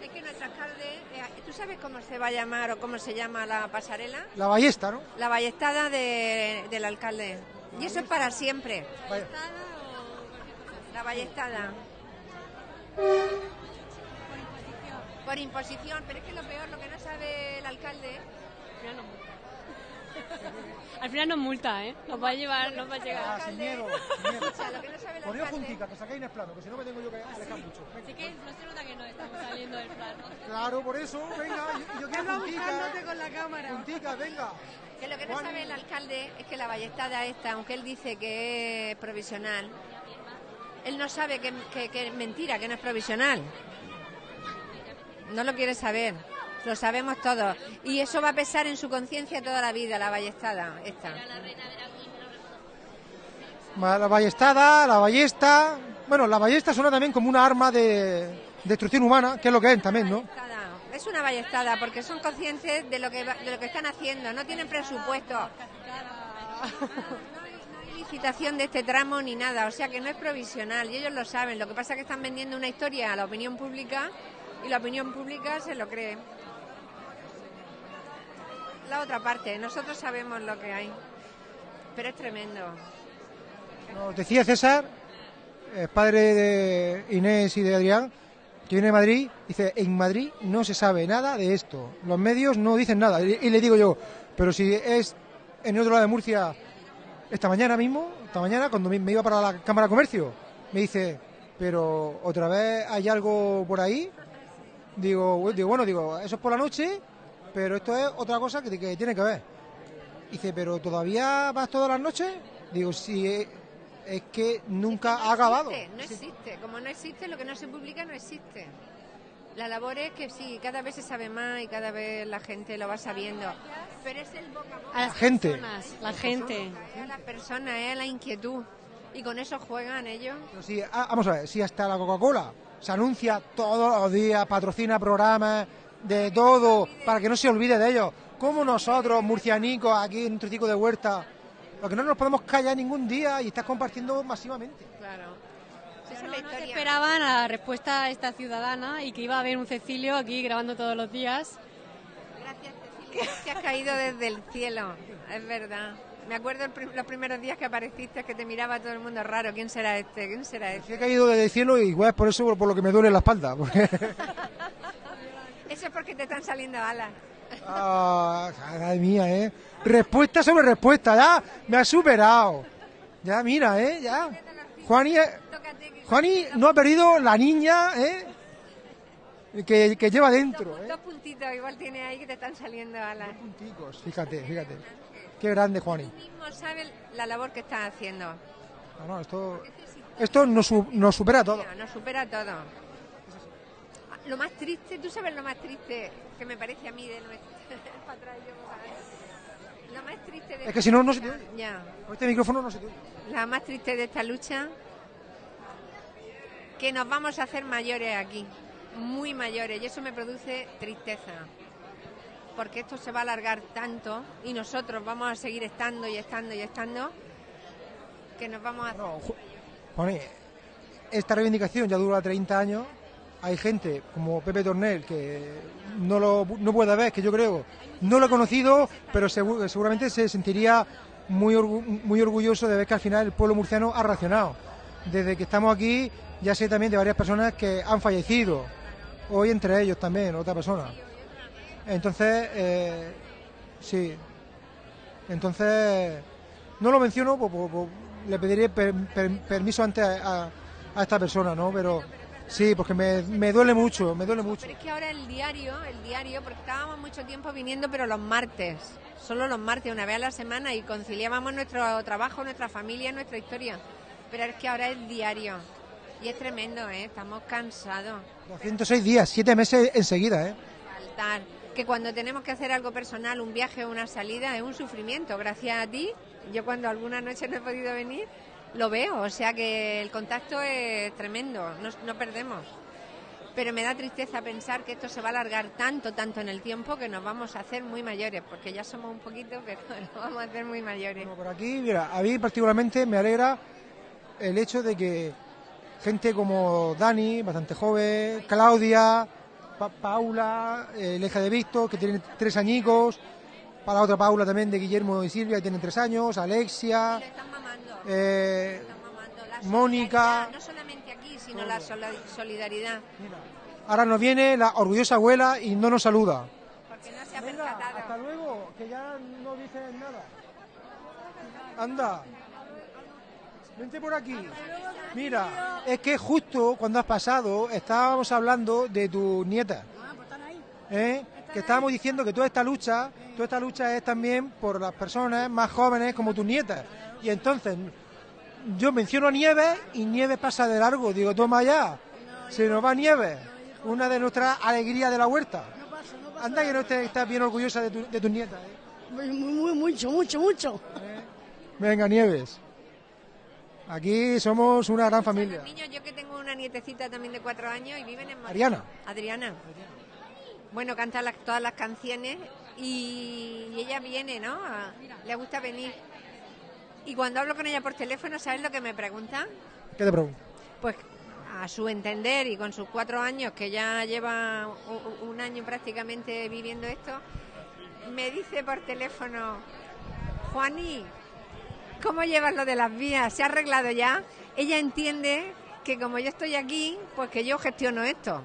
Speaker 10: Es que nuestro alcalde, eh, ¿tú sabes cómo se va a llamar o cómo se llama la pasarela?
Speaker 1: La ballesta, ¿no?
Speaker 10: La ballestada de- del alcalde. Y eso es para siempre.
Speaker 1: Vaya.
Speaker 10: La ballestada. Por imposición, pero es que lo peor, lo que no sabe el alcalde,
Speaker 6: Al final nos multa, ¿eh? Nos va a llevar, nos va a
Speaker 1: Ah,
Speaker 6: llegar.
Speaker 1: sin miedo, sin miedo.
Speaker 10: o sea, lo que no sabe el
Speaker 1: Poneos
Speaker 10: alcalde,
Speaker 1: juntica, que sacáis en el plano, que si no me tengo yo que alejar mucho. Venga.
Speaker 6: Así que no se nota que no estamos saliendo del plano.
Speaker 1: Claro, por eso, venga, yo, yo quiero juntica.
Speaker 6: con la cámara.
Speaker 1: Juntica, venga.
Speaker 10: que lo que no sabe el alcalde es que la ballestada esta, aunque él dice que es provisional, él no sabe que, que- que es mentira, que no es provisional. No lo quiere saber. Lo sabemos todos. Y eso va a pesar en su conciencia toda la vida, la ballestada esta.
Speaker 1: La ballestada, la ballesta. Bueno, la ballesta suena también como una arma de destrucción humana, que es lo que es también, ¿no?
Speaker 10: Es una ballestada porque son conscientes de lo que de lo que están haciendo, no tienen presupuesto. Licitación de este tramo ni nada, o sea que no es provisional y ellos lo saben. Lo que pasa es que están vendiendo una historia a la opinión pública y la opinión pública se lo cree. La otra parte, nosotros sabemos lo que hay, pero es tremendo.
Speaker 1: Decía César, padre de Inés y de Adrián, que viene de Madrid, dice, en Madrid no se sabe nada de esto. Los medios no dicen nada. Y, le digo yo, pero si es en el otro lado de Murcia, esta mañana mismo, esta mañana, cuando me, me iba para la Cámara de Comercio, me dice, pero otra vez hay algo por ahí. Digo, digo bueno, digo, eso es por la noche, pero esto es otra cosa que, que tiene que ver. Dice, pero ¿todavía vas todas las noches? Digo, sí, eh, es que nunca
Speaker 10: No
Speaker 1: ha acabado.
Speaker 10: no existe. Como no existe, lo que no se publica no existe. La labor es que sí, cada vez se sabe más y cada vez la gente lo va sabiendo. Pero es el boca a boca.
Speaker 6: A las
Speaker 1: gente.
Speaker 6: personas, la gente.
Speaker 10: Es a la persona, es a la inquietud. Y con eso juegan ellos.
Speaker 1: Pero sí, ah, vamos a ver, si hasta la Coca-Cola se anuncia todos los días, patrocina programas de todo, para que no se olvide de ellos. Como nosotros, murcianicos, aquí en un trocico de huerta, lo que no nos podemos callar ningún día y estás compartiendo masivamente.
Speaker 10: Claro. La
Speaker 6: No se esperaban a la respuesta a esta ciudadana y que iba a haber un Cecilio aquí grabando todos los días.
Speaker 10: Gracias, Cecilia. Que has caído desde el cielo, es verdad. Me acuerdo prim- los primeros días que apareciste que te miraba todo el mundo raro. ¿Quién será este? ¿Quién será
Speaker 1: He
Speaker 10: este?
Speaker 1: caído desde el cielo y igual es por eso por lo que me duele la espalda. Porque,
Speaker 10: Eso es porque te están saliendo alas.
Speaker 1: Ah, madre mía, ¿eh? Respuesta sobre respuesta, ya me ha superado. Ya, mira, ¿eh? Ya. Juani, eh, Juani no ha perdido la niña, ¿eh? Que, que lleva dentro, ¿eh?
Speaker 10: Dos puntitos igual tiene ahí que te están saliendo alas.
Speaker 1: Punticos, fíjate, fíjate. Qué grande, Juani.
Speaker 10: mismo sabes la labor que estás haciendo.
Speaker 1: No, no, esto, esto nos, su- nos supera todo.
Speaker 10: Nos supera todo. Lo más triste, tú sabes lo más triste que me parece a mí de nuestro... para atrás, yo, para atrás. Lo más triste de
Speaker 1: Es que si no, no se te oye.
Speaker 10: Ya.
Speaker 1: Con este micrófono no se te oye.
Speaker 10: La más triste de esta lucha, que nos vamos a hacer mayores aquí, muy mayores, y eso me produce tristeza, porque esto se va a alargar tanto y nosotros vamos a seguir estando y estando y estando, que nos vamos a hacer...
Speaker 1: Esta reivindicación ya dura 30 años. Hay gente como Pepe Tornel que no lo no puede ver, que yo creo, no lo he conocido, pero segu- seguramente se sentiría muy, muy orgulloso de ver que al final el pueblo murciano ha reaccionado. Desde que estamos aquí, ya sé también de varias personas que han fallecido. Hoy entre ellos también, otra persona. Entonces, eh, sí. Entonces, no lo menciono, pues, le pediré per- per- permiso antes a- a esta persona, ¿no? Pero sí, porque me, me duele mucho, me duele mucho.
Speaker 10: Pero es que ahora el diario, el diario, porque estábamos mucho tiempo viniendo, pero los martes, solo los martes, una vez a la semana, y conciliábamos nuestro trabajo, nuestra familia, nuestra historia. Pero es que ahora es diario. Y es tremendo, ¿eh? Estamos cansados.
Speaker 1: 206 días, 7 meses enseguida, ¿eh?
Speaker 10: Faltar. Que cuando tenemos que hacer algo personal, un viaje o una salida, es un sufrimiento. Gracias a ti, yo cuando alguna noche no he podido venir, lo veo. O sea que el contacto es tremendo, no, no perdemos. Pero me da tristeza pensar que esto se va a alargar tanto, tanto en el tiempo que nos vamos a hacer muy mayores, porque ya somos un poquito, pero nos vamos a hacer muy mayores.
Speaker 1: Por aquí, mira, a mí particularmente me alegra el hecho de que gente como Dani, bastante joven, Claudia, Pa- Paula, eh, la hija de Víctor, que tiene tres añicos, para la otra Paula también de Guillermo y Silvia, que tienen tres años, Alexia, eh, Mónica.
Speaker 10: No solamente aquí, sino la sola- solidaridad.
Speaker 1: Ahora nos viene la orgullosa abuela y no nos saluda.
Speaker 10: Porque no se ha percatado.
Speaker 1: Hasta luego, que ya no dices nada. Anda. Vente por aquí. Mira, es que justo cuando has pasado estábamos hablando de tu nieta. ¿eh? Que estábamos diciendo que toda esta lucha, toda esta lucha es también por las personas más jóvenes como tus nietas. Y entonces yo menciono a Nieves y Nieves pasa de largo. Digo, toma ya, se nos va Nieves, una de nuestras alegrías de la huerta. Anda que no estés estás bien orgullosa de, tu, de tus nietas. ¿eh?
Speaker 11: Muy, muy, mucho, mucho, mucho.
Speaker 1: Venga, Nieves. Aquí somos una gran familia.
Speaker 10: Niños, yo que tengo una nietecita también de cuatro años y viven en Madrid.
Speaker 1: Adriana.
Speaker 10: Adriana. Bueno, canta las- todas las canciones y, y ella viene, ¿no? A- le gusta venir. Y cuando hablo con ella por teléfono, ¿sabes lo que me pregunta?
Speaker 1: ¿Qué te pregunto?
Speaker 10: Pues a su entender y con sus cuatro años, que ya lleva u- u- un año prácticamente viviendo esto, me dice por teléfono, Juaní, ¿cómo llevas lo de las vías? ¿Se ha arreglado ya? Ella entiende que como yo estoy aquí, pues que yo gestiono esto,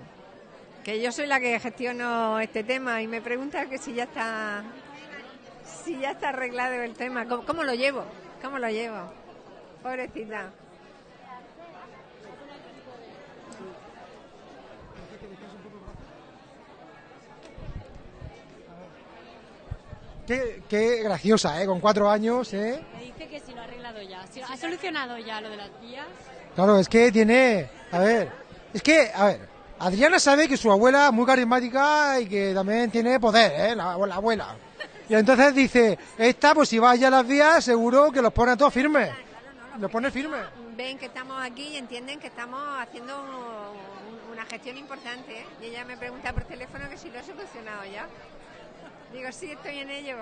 Speaker 10: que yo soy la que gestiono este tema y me pregunta que si ya está, si ya está arreglado el tema, ¿cómo, cómo lo llevo? ¿Cómo lo llevo? Pobrecita.
Speaker 1: Qué, qué graciosa, ¿eh? Con cuatro años, ¿eh?
Speaker 12: Me dice que si lo ha arreglado ya. Si ha solucionado ya lo de las vías.
Speaker 1: Claro, es que tiene... A ver, es que, a ver, Adriana sabe que su abuela es muy carismática y que también tiene poder, ¿eh? La, la abuela. Y entonces dice, esta, pues si va ya a las vías, seguro que los pone a todos firmes. Los pone firmes.
Speaker 10: ven que estamos aquí y entienden que estamos haciendo un- una gestión importante. ¿eh? Y ella me pregunta por teléfono que si lo he solucionado ya. Digo, sí, estoy en ello.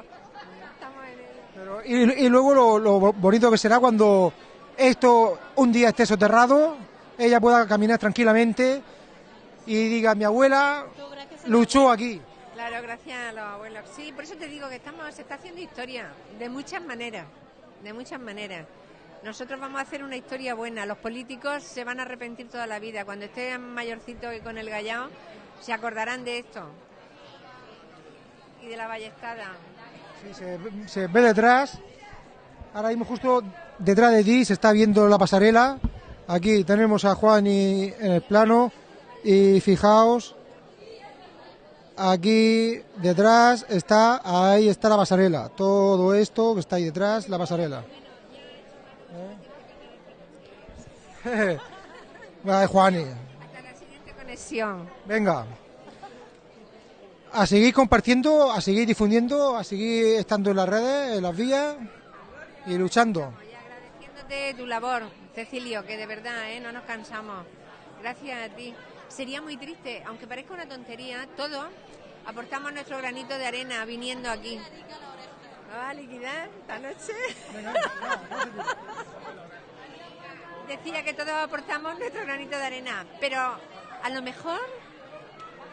Speaker 10: Estamos en ello.
Speaker 1: Pero- y, y luego lo, lo bonito que será cuando esto un día esté soterrado, ella pueda caminar tranquilamente y diga, mi abuela luchó aquí.
Speaker 10: Claro, gracias a los abuelos. Sí, por eso te digo que estamos, se está haciendo historia, de muchas maneras, de muchas maneras. Nosotros vamos a hacer una historia buena. Los políticos se van a arrepentir toda la vida. Cuando estén mayorcitos y con el gallao, se acordarán de esto. Y de la ballestada.
Speaker 1: Sí, se, se ve detrás. Ahora mismo justo detrás de ti se está viendo la pasarela. Aquí tenemos a Juan y, en el plano. Y fijaos, aquí detrás está, ahí está la pasarela. Todo esto que está ahí detrás, la pasarela. ¿Eh? Juani.
Speaker 10: Conexión.
Speaker 1: Venga. A seguir compartiendo, a seguir difundiendo, a seguir estando en las redes, en las vías y luchando.
Speaker 10: Agradeciéndote tu labor, Cecilio, que de verdad, ¿eh? no nos cansamos. Gracias a ti. Sería muy triste, aunque parezca una tontería, todos aportamos nuestro granito de arena viniendo aquí. ¿No vas a liquidar esta noche? Decía que todos aportamos nuestro granito de arena, pero a lo mejor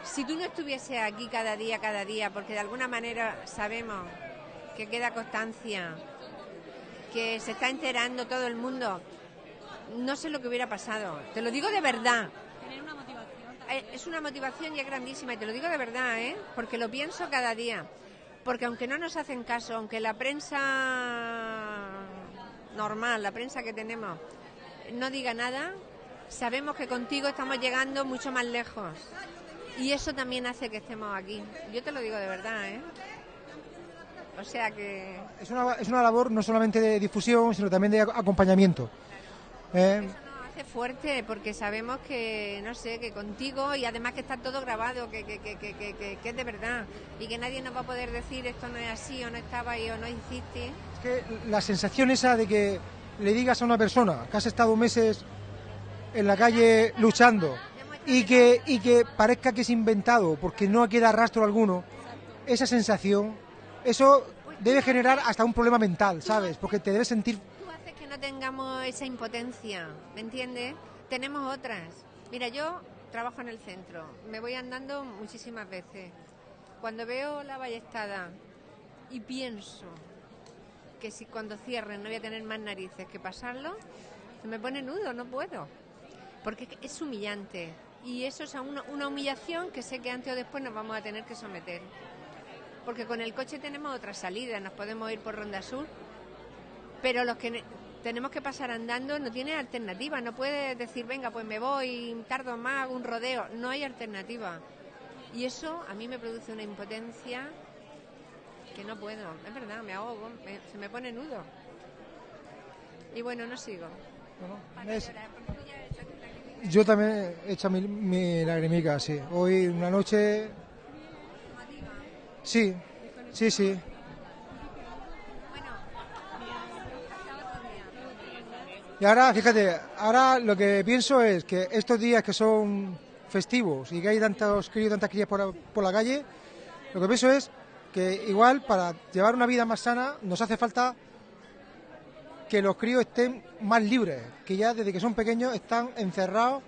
Speaker 10: si tú no estuvieses aquí cada día, cada día, porque de alguna manera sabemos que queda constancia, que se está enterando todo el mundo, no sé lo que hubiera pasado. Te lo digo de verdad.
Speaker 12: Tener una motivación.
Speaker 10: Eh, Es una motivación y es grandísima, y te lo digo de verdad, ¿eh? porque lo pienso cada día. Porque aunque no nos hacen caso, aunque la prensa normal, la prensa que tenemos, no diga nada, sabemos que contigo estamos llegando mucho más lejos. Y eso también hace que estemos aquí. Yo te lo digo de verdad, ¿eh? O sea que...
Speaker 1: Es una, es una labor no solamente de difusión, sino también de ac- acompañamiento. ¿Eh?
Speaker 10: Hace fuerte porque sabemos que, no sé, que contigo y además que está todo grabado, que, que, que, que, que, que- que es de verdad y que nadie nos va a poder decir esto no es así o no estaba ahí o no hiciste.
Speaker 1: Es que la sensación esa de que le digas a una persona que has estado meses en la calle luchando y que, y que parezca que es inventado porque no queda rastro alguno, esa sensación, eso debe generar hasta un problema mental, ¿sabes? Porque te debes sentir
Speaker 10: Tú haces que no tengamos esa impotencia, ¿me entiendes? Tenemos otras. Mira, yo trabajo en el centro, me voy andando muchísimas veces. Cuando veo la ballestada y pienso que si cuando cierren no voy a tener más narices que pasarlo, se me pone nudo, no puedo. Porque es humillante. Y eso es una, una humillación que sé que antes o después nos vamos a tener que someter. Porque con el coche tenemos otra salida, nos podemos ir por Ronda Sur, pero los que ne- tenemos que pasar andando no tiene alternativa. No puedes decir, venga, pues me voy, tardo más, hago un rodeo. No hay alternativa. Y eso a mí me produce una impotencia que no puedo. Es verdad, me ahogo, me- se me pone nudo. Y bueno, no sigo.
Speaker 1: Es- Yo también he hecho mi, mi lagrimica, sí. Hoy una noche... Sí, sí, sí. Y ahora, fíjate, ahora lo que pienso es que estos días que son festivos y que hay tantos críos, tantas crías por, la- por la calle, lo que pienso es que igual para llevar una vida más sana nos hace falta que los críos estén más libres, que ya desde que son pequeños están encerrados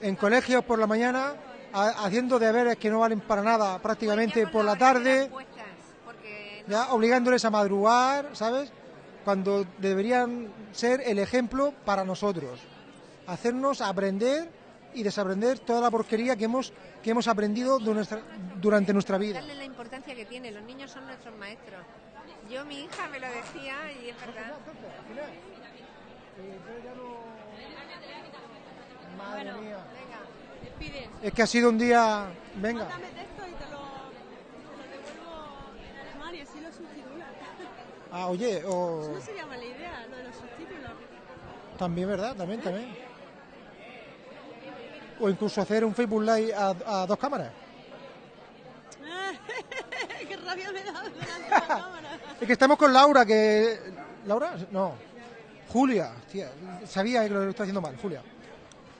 Speaker 1: en colegios por la mañana, ha- haciendo deberes que no valen para nada prácticamente por la tarde, ya obligándoles a madrugar, ¿sabes? Cuando deberían ser el ejemplo para nosotros, hacernos aprender y desaprender toda la porquería que hemos que hemos aprendido de nuestra- durante nuestra vida.
Speaker 10: Darle la importancia que tiene. Los niños son nuestros maestros. Yo, mi hija me lo decía y es verdad.
Speaker 1: Madre mía. Es que ha sido un día, venga.
Speaker 12: Mándame texto y te lo, te lo devuelvo a Mari, así lo subtitulas.
Speaker 1: Ah, oye, o
Speaker 12: Eso no sería mala idea, lo de los subtítulos.
Speaker 1: también, ¿verdad? También, también. O incluso hacer un Facebook Live a, a dos cámaras.
Speaker 12: Qué rabia me da delante de la cámara.
Speaker 1: Es que estamos con Laura, que... ¿Laura? No. Julia. Tía, sabía que lo estaba haciendo mal, Julia.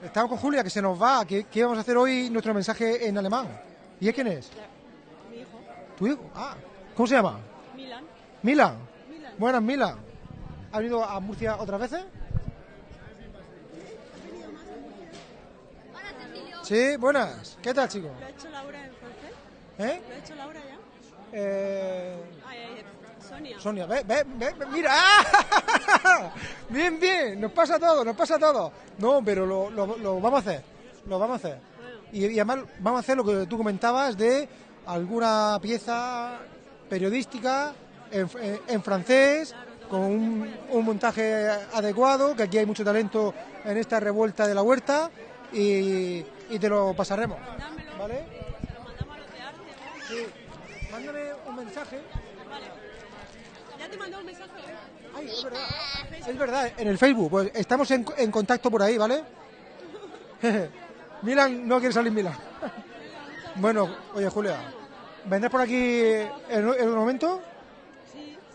Speaker 1: Estamos con Julia, que se nos va, que, que vamos a hacer hoy nuestro mensaje en alemán. ¿Y es quién es?
Speaker 12: Mi hijo,
Speaker 1: ¿Tu hijo? Ah, ¿cómo se llama?
Speaker 12: Milan.
Speaker 1: Milan. Buenas, Milan. ¿Has venido a Murcia otras veces? Sí, buenas. ¿Qué tal, chicos?
Speaker 12: ¿Lo ha hecho Laura en francés?
Speaker 1: ¿Eh?
Speaker 12: ¿Lo ha hecho Laura ya?
Speaker 1: Eh,
Speaker 12: Ay, ay, Sonia.
Speaker 1: Sonia, ve, ve, ve, ve, mira. ¡Ah! Bien, bien, nos pasa todo, nos pasa todo. No, pero lo, lo- lo vamos a hacer, lo vamos a hacer. Y, y además vamos a hacer lo que tú comentabas de alguna pieza periodística en, francés, con un, un montaje adecuado, que aquí hay mucho talento en esta revuelta de la huerta, y, y te lo pasaremos. ¿Vale? Sí. Mándame un mensaje.
Speaker 12: Ya te mandó un mensaje.
Speaker 1: Ay, es verdad. Es verdad, en el Facebook. Pues estamos en, en contacto por ahí, ¿vale? Milan, no quiere salir Milan. bueno, oye, Julia, ¿vendrás por aquí en, en un momento?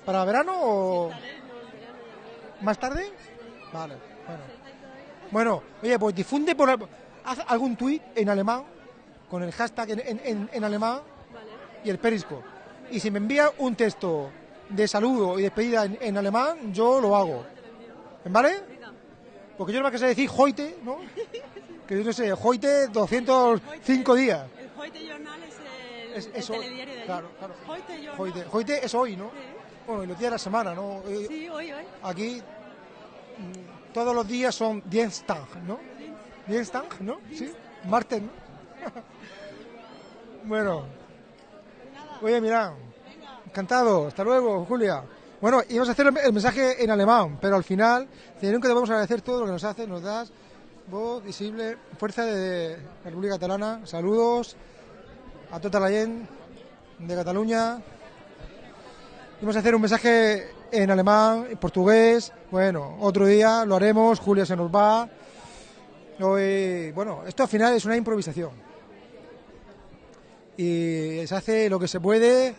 Speaker 1: ¿Para verano o más tarde? Vale, bueno. Bueno, oye, pues difunde por haz algún tuit en alemán con el hashtag en, en- en- alemán y el perisco. Y si me envía un texto de saludo y despedida en, en alemán, yo lo hago. ¿Vale? Porque yo no me sé decir hoite, ¿no? Que yo no sé, hoite 205 días.
Speaker 12: El Heute Journal es el,
Speaker 1: Es-
Speaker 12: telediario de allí.
Speaker 1: claro, claro.
Speaker 12: Heute Journal.
Speaker 1: Hoite, hoite es hoy, ¿no? Bueno, y los días de la semana, ¿no? Eh,
Speaker 12: Sí, hoy, hoy.
Speaker 1: Aquí mm, todos los días son Dienstag, ¿no? Dienstag, ¿no? Sí, martes, ¿no? bueno. Oye, mira, encantado, hasta luego, Julia. Bueno, íbamos a hacer el mensaje en alemán, pero al final, tenemos que debemos agradecer todo lo que nos haces, nos das voz visible, fuerza de la República Catalana, saludos a tota la gent de Cataluña. Vamos a hacer un mensaje en alemán, en portugués. Bueno, otro día lo haremos. Julia se nos va. Hoy, bueno, esto al final es una improvisación. Y se hace lo que se puede.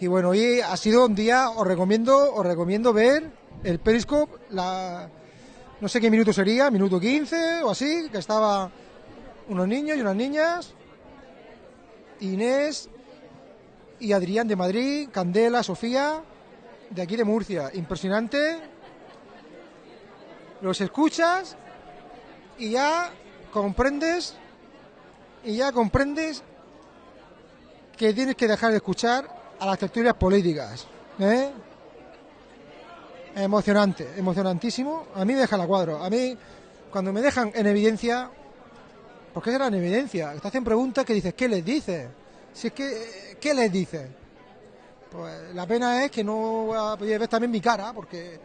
Speaker 1: Y bueno, hoy ha sido un día, os recomiendo, os recomiendo ver el Periscope, no sé qué minuto sería, minuto 15 o así, que estaba unos niños y unas niñas, Inés y Adrián de Madrid, Candela, Sofía, de aquí de Murcia. Impresionante. Los escuchas y ya comprendes y ya comprendes que tienes que dejar de escuchar a las tertulias políticas. ¿eh? Emocionante, emocionantísimo. A mí me deja la cuadro. A mí, cuando me dejan en evidencia, ¿por qué será en evidencia? Te hacen preguntas que dices, ¿qué les dices? Si es que, ¿qué les dices? Pues la pena es que no voy a poder ver también mi cara, porque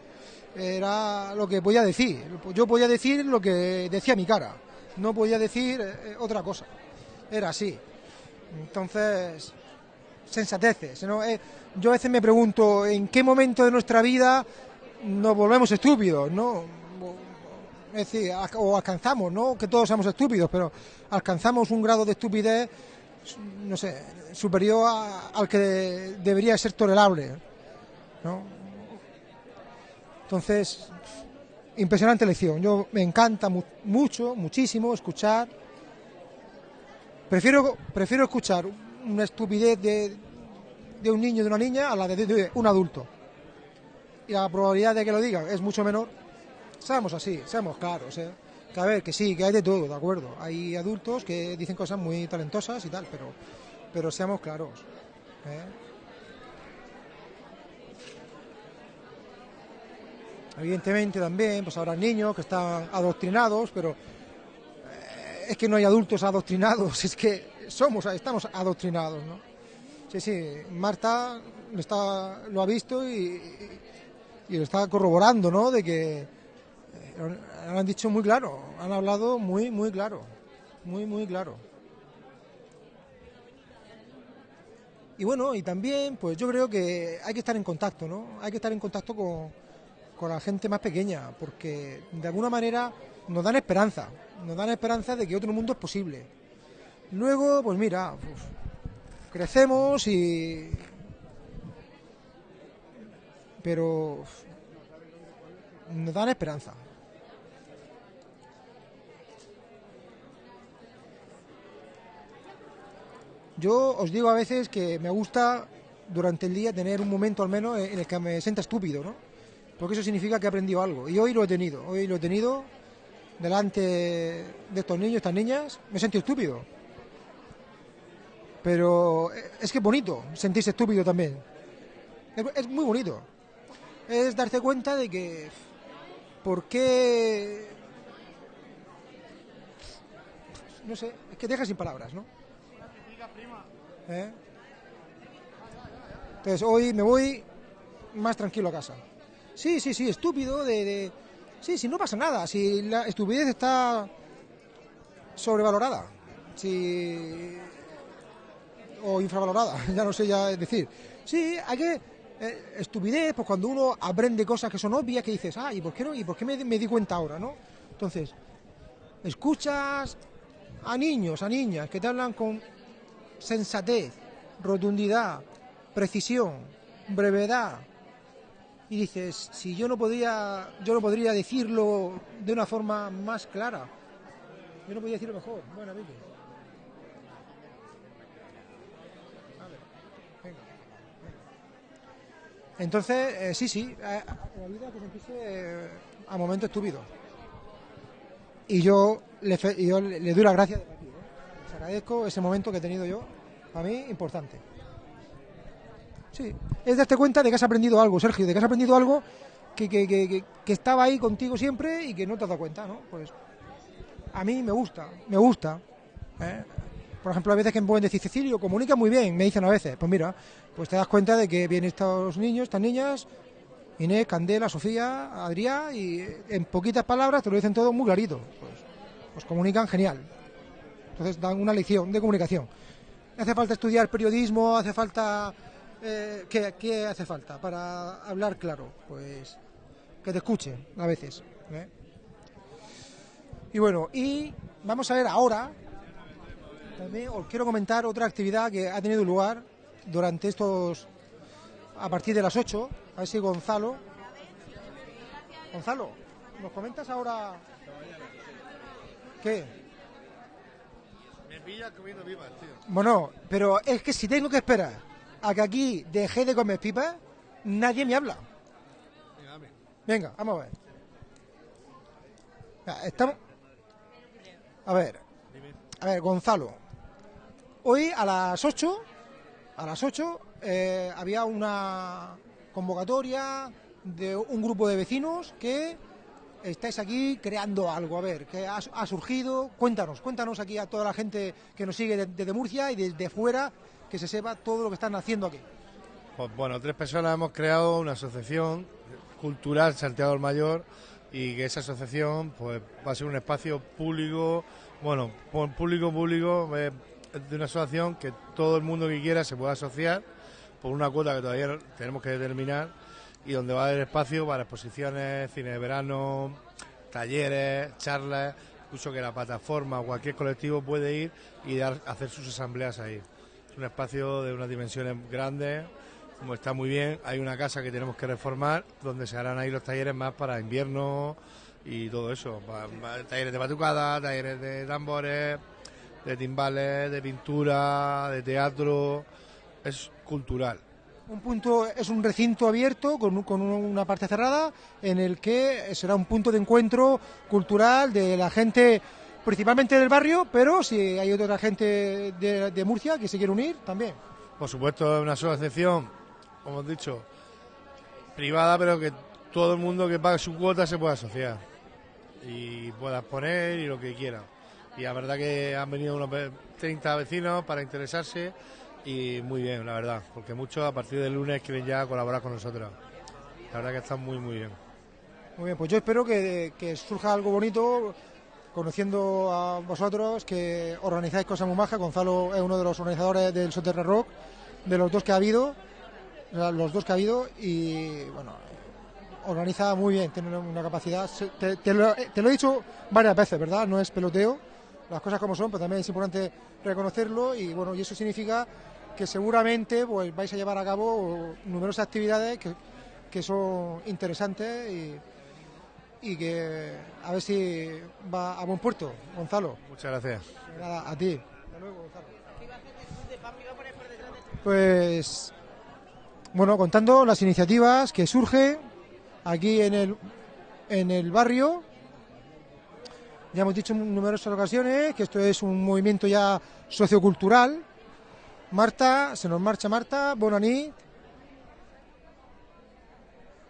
Speaker 1: era lo que podía decir. Yo podía decir lo que decía mi cara, no podía decir eh, otra cosa. Era así. Entonces, sensateces. ¿no? Eh, yo a veces me pregunto en qué momento de nuestra vida nos volvemos estúpidos, ¿no? Es decir, o alcanzamos, ¿no? Que todos somos estúpidos, pero alcanzamos un grado de estupidez, no sé, superior al que debería ser tolerable, ¿no? Entonces, impresionante lección. Yo me encanta mu- mucho, muchísimo escuchar. Prefiero, prefiero escuchar una estupidez de, de un niño, de una niña, a la de, de un adulto. Y la probabilidad de que lo digan es mucho menor. Seamos así, seamos claros. ¿eh? Que a ver, que sí, que hay de todo, de acuerdo. Hay adultos que dicen cosas muy talentosas y tal, pero, pero seamos claros. ¿eh? Evidentemente también, pues habrá niños que están adoctrinados, pero eh, es que no hay adultos adoctrinados, es que somos, estamos adoctrinados, ¿no? Sí, sí, Marta lo, está, lo ha visto y, y lo está corroborando, ¿no? De que eh, lo han dicho muy claro, han hablado muy, muy claro, muy, muy claro. Y bueno, y también, pues yo creo que hay que estar en contacto, ¿no? Hay que estar en contacto con, con la gente más pequeña, porque de alguna manera nos dan esperanza, nos dan esperanza de que otro mundo es posible. Luego, pues mira, uf, crecemos y... Pero nos dan esperanza. Yo os digo a veces que me gusta durante el día tener un momento al menos en el que me sienta estúpido, ¿no? Porque eso significa que he aprendido algo. Y hoy lo he tenido, hoy lo he tenido delante de estos niños, estas niñas, me he sentido estúpido. Pero es que es bonito sentirse estúpido también. Es, muy bonito. Es darse cuenta de que. ¿Por qué.? No sé, es que deja sin palabras, ¿no? ¿Eh? Entonces hoy me voy más tranquilo a casa. Sí, sí, sí, estúpido de, Sí, sí, no pasa nada. Si la estupidez está sobrevalorada. Si... O infravalorada, ya no sé ya decir. Sí, hay que... eh, estupidez, pues cuando uno aprende cosas que son obvias, que dices, ah, ¿y por qué no? ¿Y por qué me, me di cuenta ahora, no? Entonces, escuchas a niños, a niñas que te hablan con sensatez, rotundidad, precisión, brevedad. Y dices, si yo no podría, yo no podría decirlo de una forma más clara. Yo no podría decirlo mejor. Bueno, Vicky. A ver, venga, venga. Entonces, eh, sí, sí, eh, la vida eh, a momentos estúpidos. Y yo le, yo le doy las gracias de. ¿eh? Les agradezco ese momento que he tenido yo, para mí, importante. Sí, es darte cuenta de que has aprendido algo, Sergio, de que has aprendido algo que, que, que, que- estaba ahí contigo siempre y que no te has dado cuenta, ¿no? Pues a mí me gusta, me gusta. ¿eh? Por ejemplo, a veces que me pueden decir, Cecilio, comunica muy bien, me dicen a veces. Pues mira, pues te das cuenta de que vienen estos niños, estas niñas, Inés, Candela, Sofía, Adrián, y en poquitas palabras te lo dicen todo muy clarito. Pues, pues comunican genial. Entonces dan una lección de comunicación. ¿Hace falta estudiar periodismo? ¿Hace falta... eh, ¿qué, hace falta para hablar claro? Pues que te escuchen a veces. ¿eh? Y bueno, y vamos a ver ahora, también os quiero comentar otra actividad que ha tenido lugar durante estos, a partir de las 8, a ver si Gonzalo, Gonzalo, ¿nos comentas ahora qué?
Speaker 13: Me pilla comiendo vivas, tío.
Speaker 1: Bueno, pero es que si tengo que esperar a que aquí deje de comer pipas, nadie me habla.
Speaker 13: Venga,
Speaker 1: vamos a ver. Estamos. A ver, a ver, Gonzalo. Hoy a las 8, a las 8, eh, había una convocatoria de un grupo de vecinos que estáis aquí creando algo. A ver, que ha, surgido. Cuéntanos, cuéntanos aquí a toda la gente que nos sigue de- desde Murcia y desde fuera, que se sepa todo lo que están haciendo aquí.
Speaker 13: Pues bueno, tres personas hemos creado una asociación cultural Santiago del Mayor y que esa asociación pues va a ser un espacio público, bueno, público público eh, de una asociación que todo el mundo que quiera se pueda asociar por una cuota que todavía tenemos que determinar y donde va a haber espacio para exposiciones, cine de verano, talleres, charlas, incluso que la plataforma o cualquier colectivo puede ir y dar, hacer sus asambleas ahí. Es un espacio de unas dimensiones grandes, como está muy bien. Hay una casa que tenemos que reformar, donde se harán ahí los talleres más para invierno y todo eso. Talleres de batucada, talleres de tambores, de timbales, de pintura, de teatro. Es cultural.
Speaker 1: Un punto es un recinto abierto con, un- con una parte cerrada en el que será un punto de encuentro cultural de la gente, principalmente del barrio, pero si hay otra gente de, Murcia que se quiere unir también.
Speaker 13: Por supuesto, es una asociación, como hemos dicho, privada, pero que todo el mundo que pague su cuota se pueda asociar y pueda exponer y lo que quiera. Y la verdad que han venido unos ve- 30 vecinos para interesarse y muy bien, la verdad, porque muchos a partir del lunes quieren ya colaborar con nosotros. La verdad que están muy, muy bien.
Speaker 1: Muy bien, pues yo espero que, surja algo bonito, conociendo a vosotros, que organizáis cosas muy majas. Gonzalo es uno de los organizadores del Soterra Rock, de los dos que ha habido, los dos que ha habido, y bueno, organiza muy bien, tiene una capacidad. Te, te lo, te lo he dicho varias veces, ¿verdad? No es peloteo, las cosas como son, pero también es importante reconocerlo, y bueno, y eso significa que seguramente pues vais a llevar a cabo numerosas actividades que, que son interesantes y, y que a ver si va a buen puerto, Gonzalo.
Speaker 13: Muchas gracias.
Speaker 1: Nada, a ti. Pues bueno, contando las iniciativas que surgen aquí en el en el barrio. Ya hemos dicho en numerosas ocasiones que esto es un movimiento ya sociocultural Marta, se nos marcha Marta, Bonanit.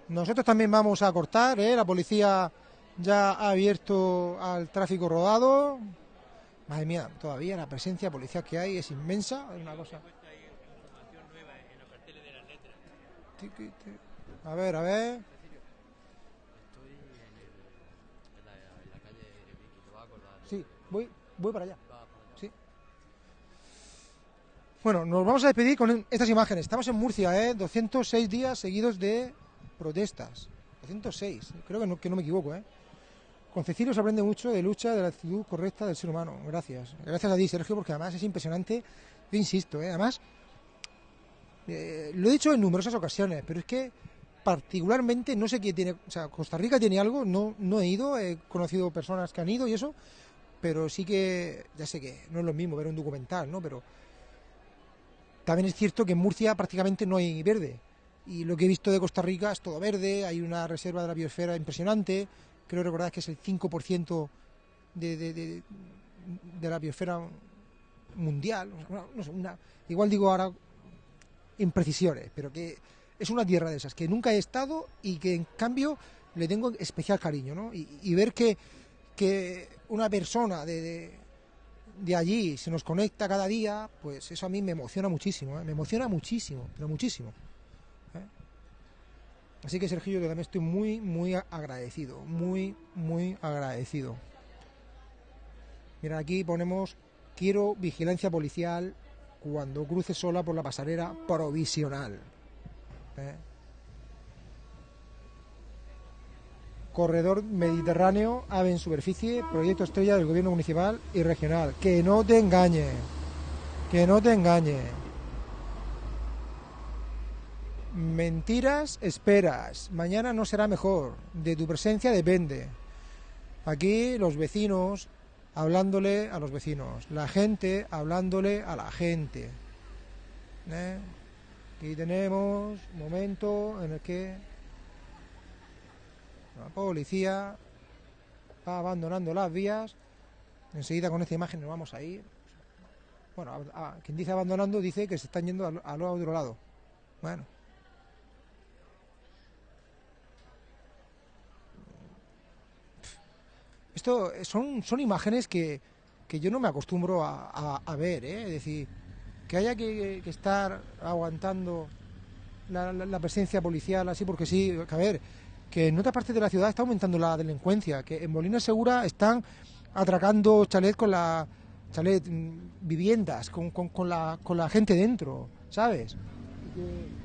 Speaker 1: Nosotros también vamos a cortar, ¿eh? la policía ya ha abierto al tráfico rodado. Madre mía, todavía la presencia policial que hay es inmensa, es una cosa. A ver, a ver. Sí, voy, voy para allá. Bueno, nos vamos a despedir con estas imágenes. Estamos en Murcia, ¿eh? 206 días seguidos de protestas. 206, creo que no, que no me equivoco, ¿eh? Con Cecilio se aprende mucho de lucha, de la actitud correcta del ser humano. Gracias. Gracias a ti, Sergio, porque además es impresionante. Yo insisto, ¿eh? Además, eh, lo he dicho en numerosas ocasiones, pero es que particularmente no sé qué tiene, o sea, Costa Rica tiene algo, no, no he ido, he conocido personas que han ido y eso, pero sí que, ya sé que no es lo mismo ver un documental, ¿no? Pero también es cierto que en Murcia prácticamente no hay verde. Y lo que he visto de Costa Rica es todo verde, hay una reserva de la biosfera impresionante, creo recordar que es el 5% de, la biosfera mundial, igual digo ahora imprecisiones, pero que es una tierra de esas, que nunca he estado y que en cambio le tengo especial cariño, ¿no? Y, ver que una persona de, de, allí se nos conecta cada día, pues eso a mí me emociona muchísimo, ¿eh? me emociona muchísimo, pero muchísimo. ¿eh? Así que Sergio, yo también estoy muy, muy agradecido, muy, muy agradecido. Mira, aquí ponemos, quiero vigilancia policial cuando cruce sola por la pasarela provisional. ¿eh? Corredor Mediterráneo, AVE en superficie, proyecto estrella del gobierno municipal y regional. Que no te engañe, que no te engañe. Mentiras, esperas. Mañana no será mejor. De tu presencia depende. Aquí los vecinos hablándole a los vecinos. La gente hablándole a la gente. ¿eh? Aquí tenemos un momento en el que la policía va abandonando las vías. Enseguida con esta imagen nos vamos a ir. Bueno, quien dice abandonando dice que se están yendo al, al otro lado. Bueno. Esto son, son imágenes que, que yo no me acostumbro a, ver, ¿eh? Es decir, que haya que, estar aguantando la presencia policial así porque sí, que a ver, que en otra parte de la ciudad está aumentando la delincuencia, que en Molina Segura están atracando chalet con la chalet mm, viviendas con, con- con la, con la gente dentro, ¿sabes? Y que,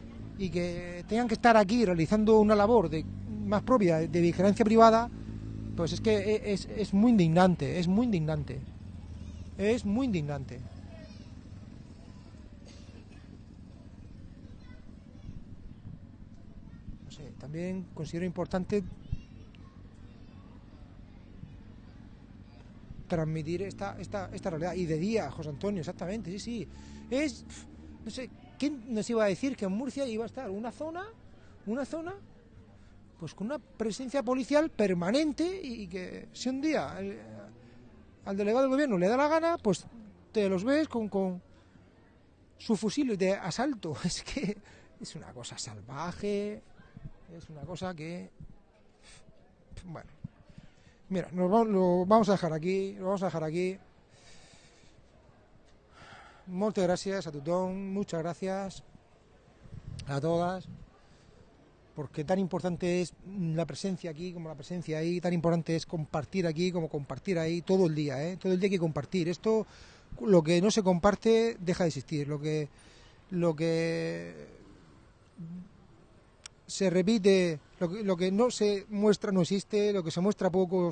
Speaker 1: y que tengan que estar aquí realizando una labor de, más propia de vigilancia privada, pues es que e- es, es muy indignante, es muy indignante. Es muy indignante. No sé, también considero importante transmitir esta, esta, esta realidad. Y de día, José Antonio, exactamente, sí, sí. Es, no sé, ¿quién nos iba a decir que en Murcia iba a estar una zona, una zona, pues con una presencia policial permanente y que si un día al delegado del gobierno le da la gana, pues te los ves con, con sus fusiles de asalto. Es que es una cosa salvaje, es una cosa que... Bueno, mira, nos va- lo vamos a dejar aquí, lo vamos a dejar aquí. Muchas gracias a Tutón, muchas gracias a todas, porque tan importante es la presencia aquí como la presencia ahí, tan importante es compartir aquí como compartir ahí todo el día, ¿eh? todo el día hay que compartir. Esto, lo que no se comparte, deja de existir. Lo que, lo que se repite, lo que, lo que no se muestra no existe, lo que se muestra poco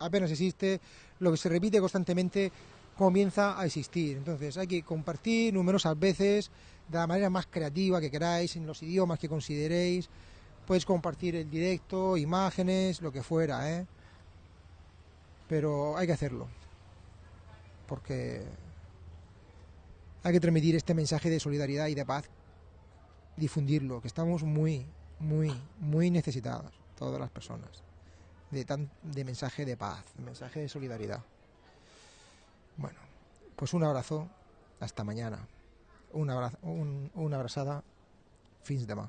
Speaker 1: apenas existe, lo que se repite constantemente comienza a existir. Entonces hay que compartir numerosas veces, de la manera más creativa que queráis, en los idiomas que consideréis. Puedes compartir el directo, imágenes, lo que fuera, ¿eh? Pero hay que hacerlo. Porque hay que transmitir este mensaje de solidaridad y de paz, difundirlo, que estamos muy, muy, muy necesitados, todas las personas, de, tan, de mensaje de paz, de mensaje de solidaridad. Bueno, pues un abrazo, hasta mañana. abra- un, una abraçada fins demà.